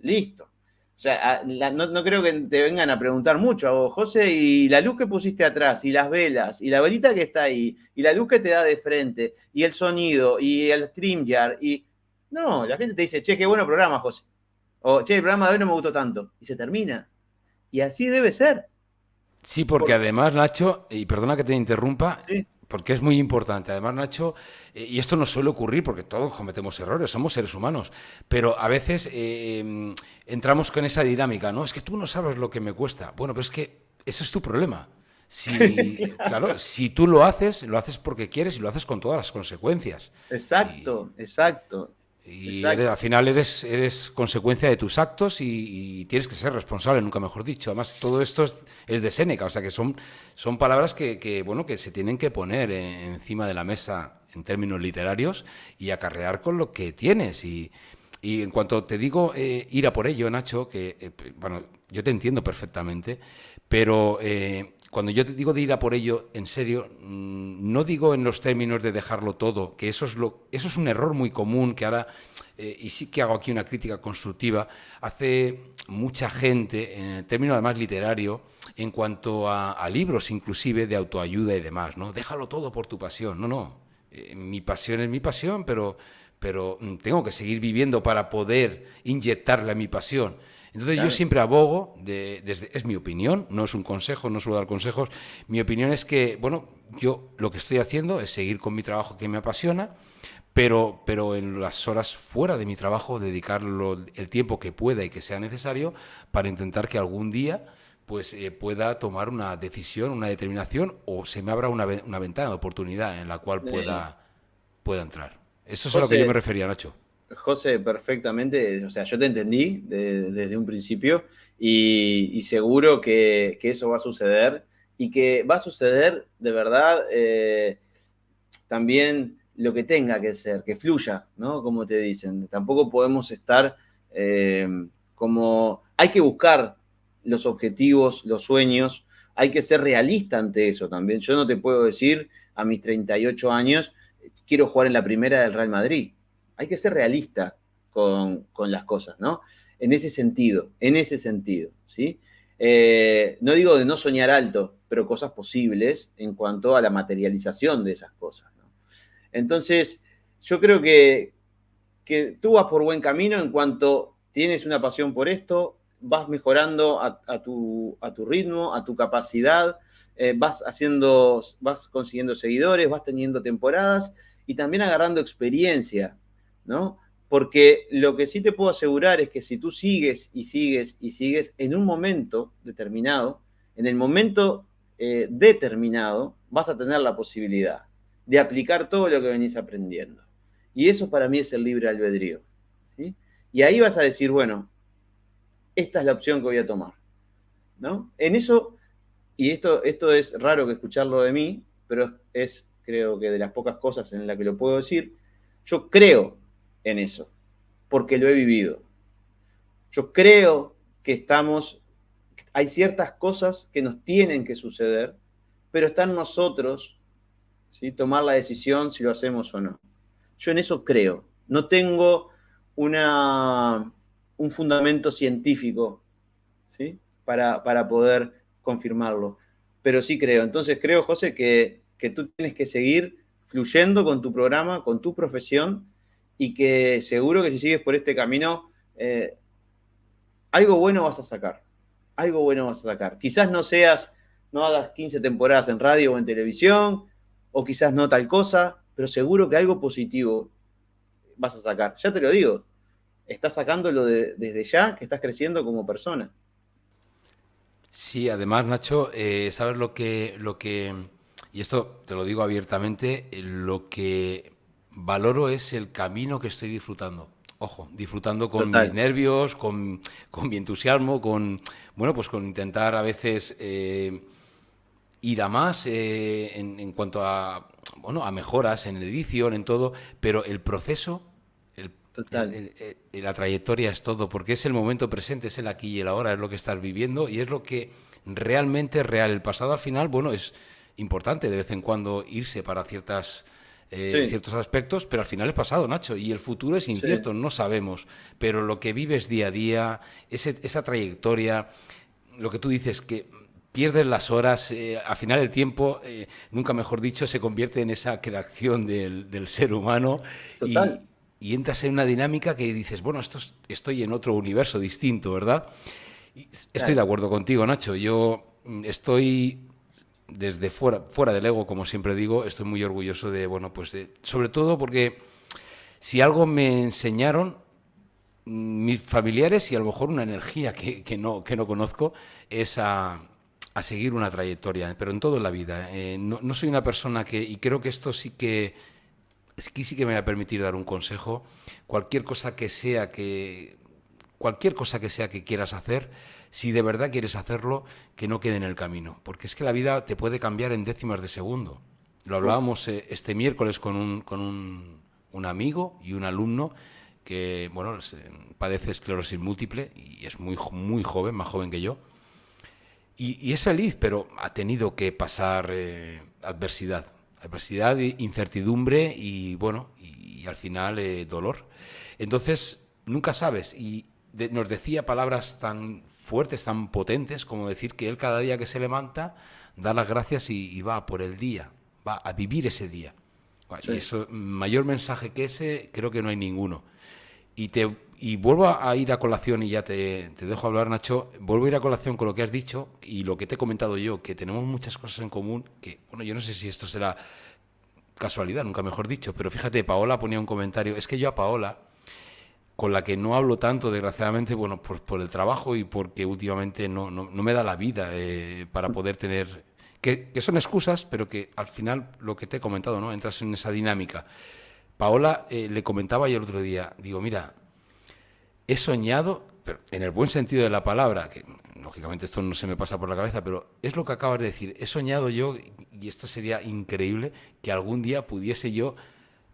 Listo. O sea, no, creo que te vengan a preguntar mucho a vos, José, y la luz que pusiste atrás, y las velas, y la velita que está ahí, y la luz que te da de frente, y el sonido, y el StreamYard, y... No, la gente te dice, che, qué bueno programa, José. O, che, el programa de hoy no me gustó tanto. Y se termina. Y así debe ser. Sí, porque además, Nacho, y perdona que te interrumpa, porque es muy importante. Además, Nacho, eh, y esto no suele ocurrir porque todos cometemos errores, somos seres humanos, pero a veces eh, em, entramos con esa dinámica, ¿no? Es que tú no sabes lo que me cuesta. Bueno, pero es que ese es tu problema. Si, [LAUGHS] claro, si tú lo haces, lo haces porque quieres y lo haces con todas las consecuencias. Exacto, exacto. Y al final eres, eres consecuencia de tus actos y, tienes que ser responsable, nunca mejor dicho. Además, todo esto es, de Séneca, o sea que son, son palabras que, bueno, que se tienen que poner encima de la mesa en términos literarios y acarrear con lo que tienes. Y, en cuanto te digo eh, ir a por ello, Nacho, que eh, bueno, yo te entiendo perfectamente, pero eh, cuando yo digo de ir a por ello, en serio, mm, no digo en los términos de dejarlo todo, que eso es, lo, es un error muy común que ahora, eh, y sí que hago aquí una crítica constructiva, hace mucha gente, en el término además literario, en cuanto a, libros inclusive de autoayuda y demás, ¿no? Déjalo todo por tu pasión. No, no, eh, mi pasión es mi pasión, pero, pero mm, tengo que seguir viviendo para poder inyectarle a mi pasión. Entonces yo siempre abogo, desde, es mi opinión, no es un consejo, no suelo dar consejos, mi opinión es que, bueno, yo lo que estoy haciendo es seguir con mi trabajo que me apasiona, pero, pero en las horas fuera de mi trabajo dedicarlo el tiempo que pueda y que sea necesario para intentar que algún día pues eh, pueda tomar una decisión, una determinación o se me abra una, una ventana de oportunidad en la cual pueda, pueda entrar. Eso es a lo que yo me refería, Nacho. José, perfectamente, o sea, yo te entendí desde un principio y, seguro que, eso va a suceder y que va a suceder de verdad eh, también lo que tenga que ser, que fluya, ¿no? Como te dicen, tampoco podemos estar eh, como, hay que buscar los objetivos, los sueños, hay que ser realista ante eso también. Yo no te puedo decir a mis 38 años, quiero jugar en la primera del Real Madrid hay que ser realista con, las cosas, ¿no? En ese sentido, en ese sentido, ¿sí? Eh, no digo de no soñar alto, pero cosas posibles en cuanto a la materialización de esas cosas, ¿no? Entonces, yo creo que, que tú vas por buen camino en cuanto tienes una pasión por esto, vas mejorando a, tu, a tu, ritmo, a tu capacidad, eh, vas haciendo, vas consiguiendo seguidores, vas teniendo temporadas y también agarrando experiencia ¿no? Porque lo que sí te puedo asegurar es que si tú sigues y sigues y sigues en un momento determinado, en el momento eh, determinado, vas a tener la posibilidad de aplicar todo lo que venís aprendiendo. Y eso para mí es el libre albedrío. ¿sí? Y ahí vas a decir, bueno, esta es la opción que voy a tomar. ¿no? En eso, y esto, esto es raro que escucharlo de mí, pero es creo que de las pocas cosas en las que lo puedo decir, yo creo en eso, porque lo he vivido. Yo creo que estamos, hay ciertas cosas que nos tienen que suceder, pero está en nosotros ¿sí? tomar la decisión si lo hacemos o no. Yo en eso creo. No tengo una, un fundamento científico ¿sí? para, para poder confirmarlo, pero sí creo. Entonces creo, José, que, que tú tienes que seguir fluyendo con tu programa, con tu profesión, y que seguro que si sigues por este camino, eh, algo bueno vas a sacar. Algo bueno vas a sacar. Quizás no seas, no hagas 15 temporadas en radio o en televisión, o quizás no tal cosa, pero seguro que algo positivo vas a sacar. Ya te lo digo, estás sacándolo desde ya, que estás creciendo como persona. Sí, además, Nacho, eh, sabes lo que, lo que, y esto te lo digo abiertamente, lo que valoro es el camino que estoy disfrutando. Ojo, disfrutando con mis nervios, con, mi entusiasmo, con bueno, pues con intentar a veces eh, ir a más eh, en, cuanto a bueno, a mejoras en edición, en todo, pero el proceso, el, la trayectoria es todo, porque es el momento presente, es el aquí y el ahora, es lo que estás viviendo y es lo que realmente es real. El pasado al final, bueno, es importante de vez en cuando irse para ciertas eh, ciertos aspectos, pero al final es pasado, Nacho, y el futuro es incierto, no sabemos, pero lo que vives día a día, esa trayectoria, lo que tú dices, que pierdes las horas, eh, al final el tiempo, eh, nunca mejor dicho, se convierte en esa creación del, ser humano Y, entras en una dinámica que dices, bueno, esto estoy en otro universo distinto, ¿verdad? estoy de acuerdo contigo, Nacho, yo mm, estoy desde fuera, fuera del ego, como siempre digo, estoy muy orgulloso de, bueno, pues sobre todo porque si algo me enseñaron mis familiares y a lo mejor una energía que, no, que no conozco es a, seguir una trayectoria, pero en todo la vida. ¿eh? no, soy una persona que, y creo que esto sí que, sí que me va a permitir dar un consejo, cualquier cosa que sea que, cualquier cosa que sea que quieras hacer, si de verdad quieres hacerlo, que no quede en el camino, porque es que la vida te puede cambiar en décimas de segundo. Lo hablábamos eh, este miércoles con un, con un, un amigo y un alumno que bueno, padece esclerosis múltiple y es muy, muy joven, más joven que yo. Y, es feliz, pero ha tenido que pasar eh, adversidad. Adversidad, incertidumbre y bueno, y, al final eh, dolor. Entonces, nunca sabes. Y nos decía palabras tan fuertes, tan potentes, como decir que él cada día que se levanta da las gracias y, va por el día, va a vivir ese día. Y eso, mayor mensaje que ese, creo que no hay ninguno. Y, te, y vuelvo a ir a colación, y ya te, te, dejo hablar, Nacho, vuelvo a ir a colación con lo que has dicho y lo que te he comentado yo, que tenemos muchas cosas en común, que, bueno, yo no sé si esto será casualidad, nunca mejor dicho, pero fíjate, Paola ponía un comentario, es que yo a Paola, con la que no hablo tanto, desgraciadamente, bueno, por, por el trabajo y porque últimamente no, no, me da la vida eh, para poder tener... Que, que son excusas, pero que al final lo que te he comentado, ¿no? Entras en esa dinámica. Paola eh, le comentaba yo el otro día, digo, mira, he soñado, pero en el buen sentido de la palabra, que lógicamente esto no se me pasa por la cabeza, pero es lo que acabas de decir, he soñado yo, y esto sería increíble, que algún día pudiese yo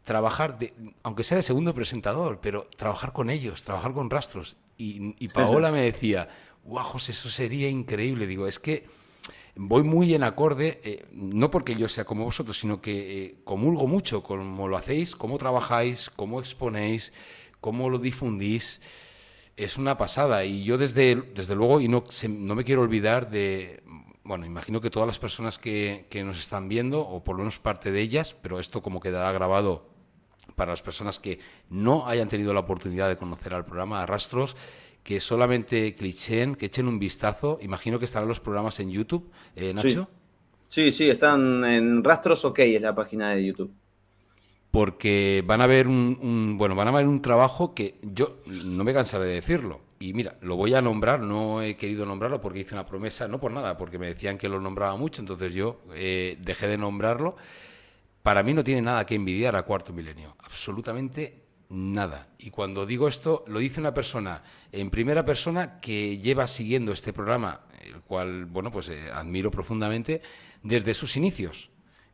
trabajar, de, aunque sea de segundo presentador, pero trabajar con ellos, trabajar con rastros. Y, Paola me decía, guau, José, eso sería increíble. Digo, es que voy muy en acorde, eh, no porque yo sea como vosotros, sino que eh, comulgo mucho como lo hacéis, cómo trabajáis, cómo exponéis, cómo lo difundís. Es una pasada y yo desde, desde luego, y no, no me quiero olvidar de, bueno, imagino que todas las personas que, que, nos están viendo, o por lo menos parte de ellas, pero esto como quedará grabado para las personas que no hayan tenido la oportunidad de conocer al programa de Rastros, que solamente clicheen, que echen un vistazo. Imagino que estarán los programas en YouTube, eh, Nacho. Sí. sí. están en Rastros OK, es la página de YouTube. Porque van a ver un, bueno, van a ver un trabajo que yo no me cansaré de decirlo. Y mira, lo voy a nombrar, no he querido nombrarlo porque hice una promesa, no por nada, porque me decían que lo nombraba mucho, entonces yo eh, dejé de nombrarlo. Para mí no tiene nada que envidiar a Cuarto Milenio, absolutamente nada. Y cuando digo esto, lo dice una persona en primera persona que lleva siguiendo este programa, el cual, bueno, pues eh, admiro profundamente, desde sus inicios.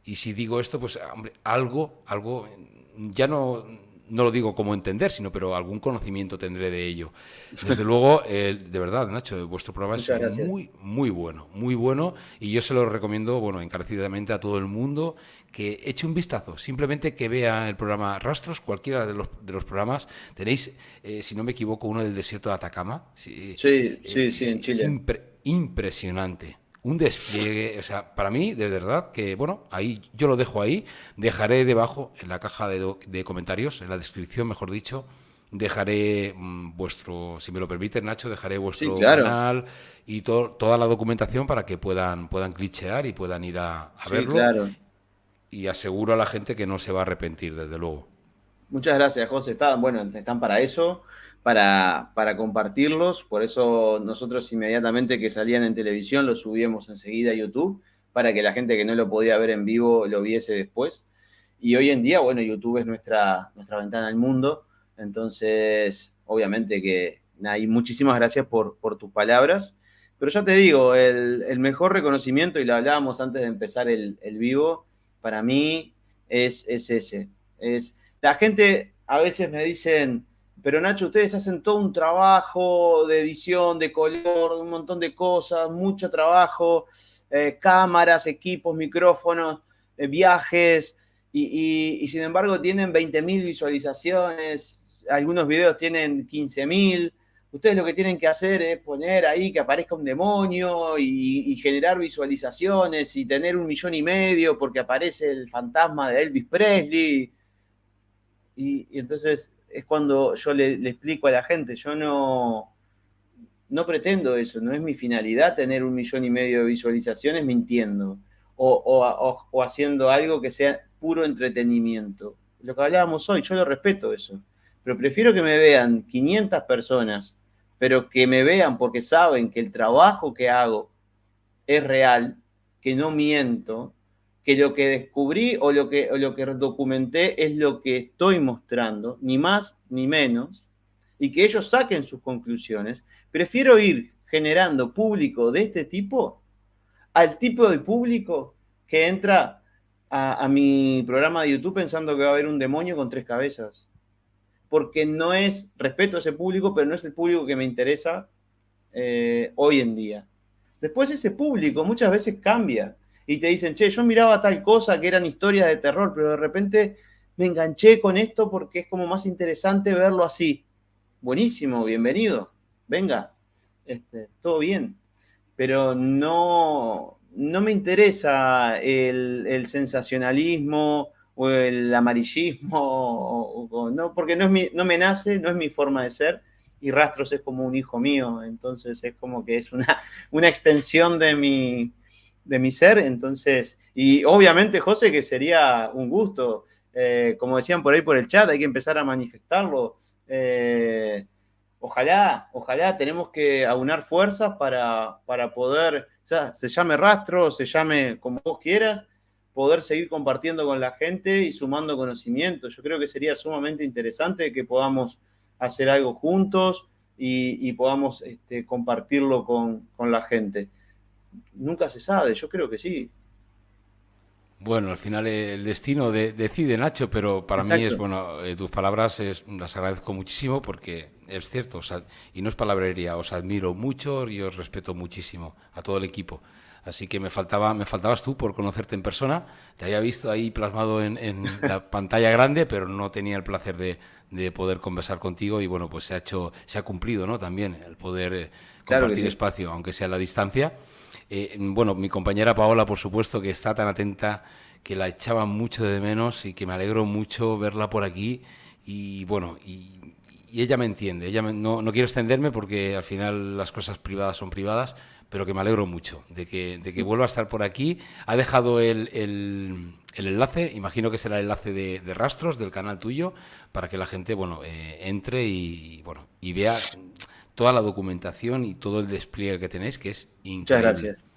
Y si digo esto, pues, hombre, algo, algo, ya no, no lo digo como entender, sino pero algún conocimiento tendré de ello. [LAUGHS] Desde luego, de verdad, Nacho, vuestro programa es muy, muy bueno, muy bueno y yo se lo recomiendo, bueno, encarecidamente a todo el mundo que eche un vistazo, simplemente que vea el programa Rastros, cualquiera de los, de los programas. Tenéis, eh, si no me equivoco, uno del desierto de Atacama. Sí, sí, sí, sí en Chile. Es impresionante un despliegue, o sea, para mí, de verdad, que bueno, ahí yo lo dejo ahí, dejaré debajo, en la caja de, comentarios, en la descripción, mejor dicho, dejaré mm, vuestro, si me lo permite, Nacho, dejaré vuestro canal y toda la documentación para que puedan, puedan clichear y puedan ir a, verlo. Claro. Y aseguro a la gente que no se va a arrepentir, desde luego. Muchas gracias, José. Están, bueno, están para eso para, para, compartirlos, por eso nosotros inmediatamente que salían en televisión los subíamos enseguida a YouTube, para que la gente que no lo podía ver en vivo lo viese después. Y hoy en día, bueno, YouTube es nuestra, nuestra ventana al mundo, entonces obviamente que hay muchísimas gracias por, por tus palabras, pero ya te digo, el, el, mejor reconocimiento, y lo hablábamos antes de empezar el, el vivo, para mí es, es ese. Es, la gente a veces me dicen, pero Nacho, ustedes hacen todo un trabajo de edición, de color, un montón de cosas, mucho trabajo, eh, cámaras, equipos, micrófonos, eh, viajes, y, sin embargo tienen 20.000 visualizaciones, algunos videos tienen 15.000. Ustedes lo que tienen que hacer es poner ahí que aparezca un demonio y, generar visualizaciones y tener un millón y medio porque aparece el fantasma de Elvis Presley. y entonces es cuando yo le, explico a la gente, yo no, no pretendo eso, no es mi finalidad tener un millón y medio de visualizaciones mintiendo o, haciendo algo que sea puro entretenimiento. Lo que hablábamos hoy, yo lo respeto eso, pero prefiero que me vean 500 personas, pero que me vean porque saben que el trabajo que hago es real, que no miento, que lo que descubrí o lo que, lo que documenté es lo que estoy mostrando, ni más ni menos, y que ellos saquen sus conclusiones. Prefiero ir generando público de este tipo al tipo de público que entra a, mi programa de YouTube pensando que va a haber un demonio con tres cabezas. Porque no es, respeto a ese público, pero no es el público que me interesa eh, hoy en día. Después ese público muchas veces cambia y te dicen, che, yo miraba tal cosa que eran historias de terror, pero de repente me enganché con esto porque es como más interesante verlo así. Buenísimo, bienvenido, venga, este, todo bien pero no, no me interesa el, sensacionalismo o el amarillismo, no, porque no, es mi, no me nace, no es mi forma de ser, y Rastros es como un hijo mío, entonces es como que es una, una extensión de mi, de mi ser, entonces, y obviamente, José, que sería un gusto, eh, como decían por ahí por el chat, hay que empezar a manifestarlo. Eh, ojalá, ojalá tenemos que aunar fuerzas para, para poder, o sea, se llame rastro, se llame como vos quieras, poder seguir compartiendo con la gente y sumando conocimiento. Yo creo que sería sumamente interesante que podamos hacer algo juntos y, podamos este, compartirlo con, con la gente. Nunca se sabe, yo creo que sí. Bueno, al final el destino decide Nacho, pero para mí es bueno, eh, tus palabras las agradezco muchísimo porque es cierto, y no es palabrería, os admiro mucho y os respeto muchísimo a todo el equipo. Así que me faltaba, me faltabas tú por conocerte en persona. Te había visto ahí plasmado en, la [LAUGHS] pantalla grande, pero no tenía el placer de, poder conversar contigo y bueno, pues se ha hecho, se ha cumplido, ¿no? También el poder eh, compartir espacio, aunque sea a la distancia. Eh, bueno, mi compañera Paola, por supuesto, que está tan atenta, que la echaba mucho de menos y que me alegro mucho verla por aquí. Y bueno, y, ella me entiende. Ella no, quiero extenderme porque al final las cosas privadas son privadas, pero que me alegro mucho de que, de que vuelva a estar por aquí. Ha dejado el, el, enlace, imagino que será el enlace de, rastros del canal tuyo, para que la gente bueno, eh, entre y, bueno, y vea toda la documentación y todo el despliegue que tenéis, que es increíble. Muchas gracias.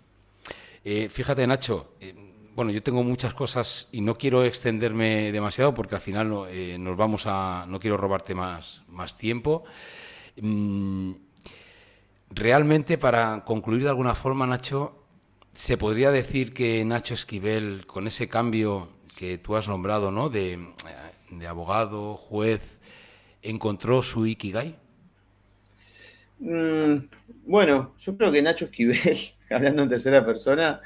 Eh, fíjate, Nacho, eh, bueno, yo tengo muchas cosas y no quiero extenderme demasiado porque al final no, eh, nos vamos a... no quiero robarte más, más tiempo. Mm, realmente, para concluir de alguna forma, Nacho, ¿se podría decir que Nacho Esquivel, con ese cambio que tú has nombrado, ¿no? de, de abogado, juez, encontró su Ikigai? Mm, bueno, yo creo que Nacho Esquivel, [LAUGHS] hablando en tercera persona,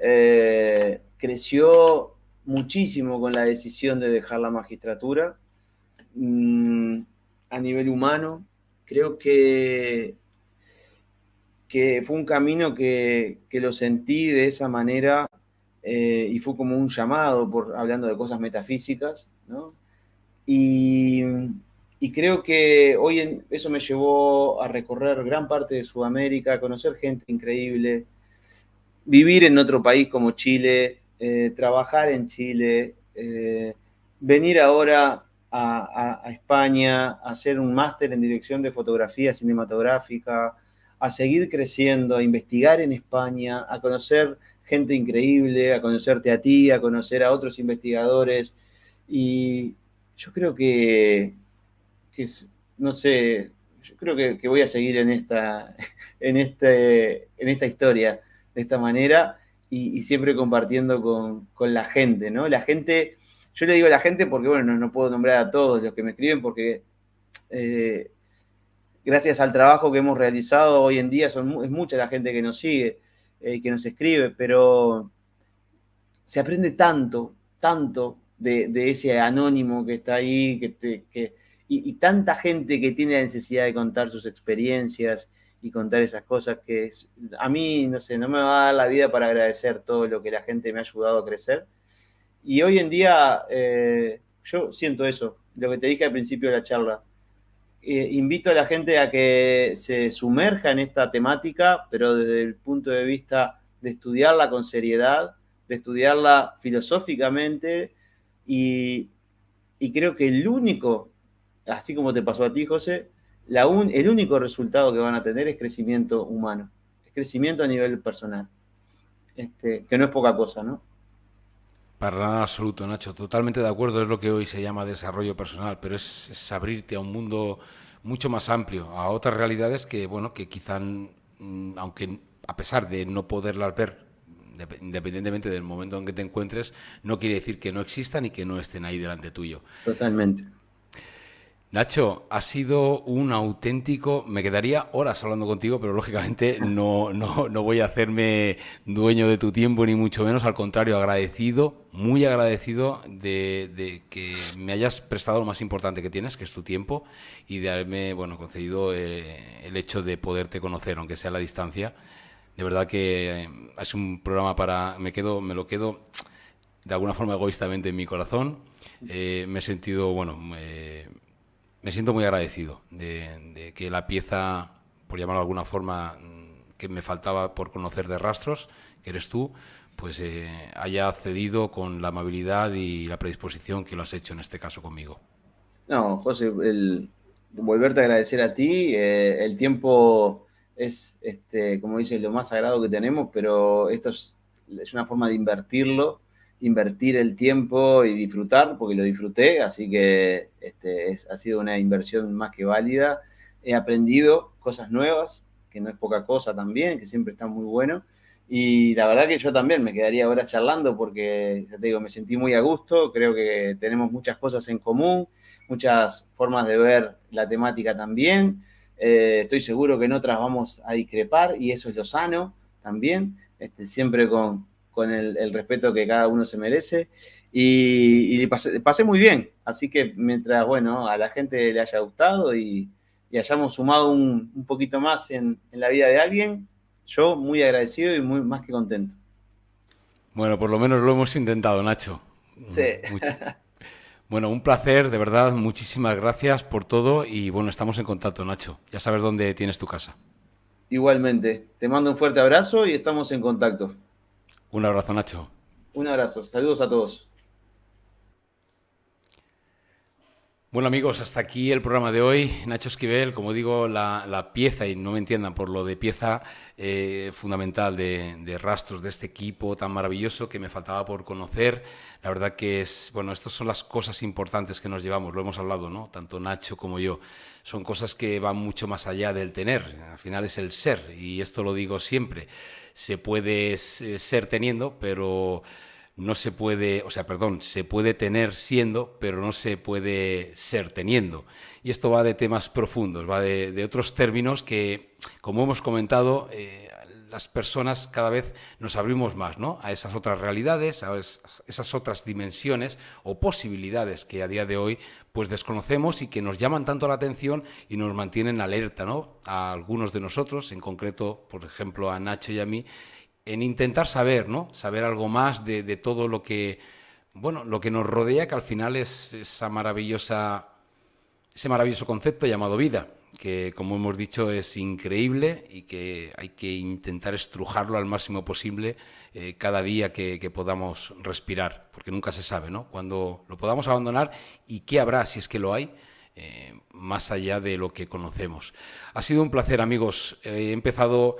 eh, creció muchísimo con la decisión de dejar la magistratura. Mm, a nivel humano, creo que, que fue un camino que, lo sentí de esa manera eh, y fue como un llamado, por, hablando de cosas metafísicas, ¿no? Y, y creo que hoy en, eso me llevó a recorrer gran parte de Sudamérica, a conocer gente increíble, vivir en otro país como Chile, eh, trabajar en Chile, eh, venir ahora a, España, a hacer un máster en dirección de fotografía cinematográfica, a seguir creciendo, a investigar en España, a conocer gente increíble, a conocerte a ti, a conocer a otros investigadores. Y yo creo que que no sé, yo creo que, voy a seguir en esta, [LAUGHS] en, este, en esta historia de esta manera y, siempre compartiendo con, la gente, ¿no? La gente, yo le digo a la gente porque, bueno, no, puedo nombrar a todos los que me escriben porque eh, gracias al trabajo que hemos realizado hoy en día son, es mucha la gente que nos sigue y eh, que nos escribe, pero se aprende tanto, tanto de, ese anónimo que está ahí, que, te, que, y, tanta gente que tiene la necesidad de contar sus experiencias y contar esas cosas que a mí, no sé, no me va a dar la vida para agradecer todo lo que la gente me ha ayudado a crecer. Y hoy en día eh, yo siento eso, lo que te dije al principio de la charla. Eh, invito a la gente a que se sumerja en esta temática, pero desde el punto de vista de estudiarla con seriedad, de estudiarla filosóficamente y, creo que el único, así como te pasó a ti, José, la el único resultado que van a tener es crecimiento humano, es crecimiento a nivel personal, este, que no es poca cosa, ¿no? Para nada absoluto, Nacho. Totalmente de acuerdo. Es lo que hoy se llama desarrollo personal, pero es, abrirte a un mundo mucho más amplio, a otras realidades que, bueno, que quizá, mm, aunque a pesar de no poderlas ver, independientemente del momento en que te encuentres, no quiere decir que no existan y que no estén ahí delante tuyo. Totalmente. Nacho, ha sido un auténtico, me quedaría horas hablando contigo, pero lógicamente [LAUGHS] no, no, no, voy a hacerme dueño de tu tiempo, ni mucho menos, al contrario, agradecido, muy agradecido de, que me hayas prestado lo más importante que tienes, que es tu tiempo, y de haberme bueno, concedido eh, el hecho de poderte conocer, aunque sea a la distancia. De verdad que eh, es un programa para, me, quedo, me lo quedo de alguna forma egoístamente en mi corazón. Eh, me he sentido, bueno, me siento muy agradecido de, que la pieza, por llamarlo de alguna forma, mm, que me faltaba por conocer de rastros, que eres tú, pues eh, haya cedido con la amabilidad y la predisposición que lo has hecho en este caso conmigo. No, José, el, volverte a agradecer a ti, eh, el tiempo es, este, como dices, lo más sagrado que tenemos, pero esto es, es una forma de invertirlo invertir el tiempo y disfrutar, porque lo disfruté, así que este, es, ha sido una inversión más que válida. He aprendido cosas nuevas, que no es poca cosa también, que siempre está muy bueno. Y la verdad que yo también me quedaría ahora charlando porque, ya te digo, me sentí muy a gusto, creo que tenemos muchas cosas en común, muchas formas de ver la temática también. Eh, estoy seguro que en otras vamos a discrepar y eso es lo sano también, este, siempre con, con el, respeto que cada uno se merece. Y, y pasé, muy bien. Así que mientras, bueno, a la gente le haya gustado y, hayamos sumado un, poquito más en, la vida de alguien, yo muy agradecido y muy más que contento. Bueno, por lo menos lo hemos intentado, Nacho. Sí. Bueno, un placer, de verdad, muchísimas gracias por todo y bueno, estamos en contacto, Nacho. Ya sabes dónde tienes tu casa. Igualmente, te mando un fuerte abrazo y estamos en contacto. Un abrazo, Nacho. Un abrazo. Saludos a todos. Bueno amigos, hasta aquí el programa de hoy. Nacho Esquivel, como digo, la, pieza, y no me entiendan por lo de pieza eh, fundamental de, rastros de este equipo tan maravilloso que me faltaba por conocer. La verdad que es, bueno, estas son las cosas importantes que nos llevamos, lo hemos hablado, ¿no? Tanto Nacho como yo. Son cosas que van mucho más allá del tener, al final es el ser, y esto lo digo siempre. Se puede ser teniendo, pero no se puede, o sea, perdón, se puede tener siendo, pero no se puede ser teniendo. Y esto va de temas profundos, va de, otros términos que, como hemos comentado, eh, las personas cada vez nos abrimos más ¿no? a esas otras realidades, a esas otras dimensiones o posibilidades que a día de hoy pues desconocemos y que nos llaman tanto la atención y nos mantienen alerta ¿no? a algunos de nosotros, en concreto, por ejemplo, a Nacho y a mí, en intentar saber, ¿no? Saber algo más de, todo lo que, bueno, lo que nos rodea, que al final es esa maravillosa, ese maravilloso concepto llamado vida, que como hemos dicho es increíble y que hay que intentar estrujarlo al máximo posible eh, cada día que, podamos respirar, porque nunca se sabe, ¿no? Cuando lo podamos abandonar y qué habrá, si es que lo hay, eh, más allá de lo que conocemos. Ha sido un placer, amigos. He empezado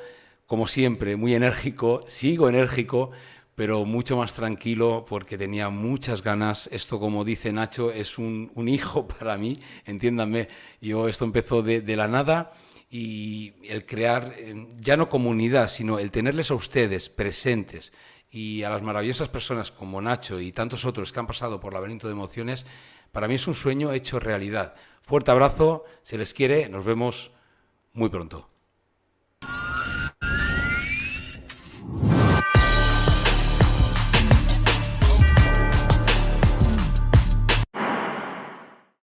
como siempre, muy enérgico, sigo enérgico, pero mucho más tranquilo porque tenía muchas ganas. Esto, como dice Nacho, es un, hijo [LAUGHS] para mí, entiéndanme. Yo esto empezó de, la nada y el crear, eh, ya no comunidad, sino el tenerles a ustedes presentes y a las maravillosas personas como Nacho y tantos otros que han pasado por laberinto de emociones, para mí es un sueño hecho realidad. Fuerte abrazo, se les quiere, nos vemos muy pronto.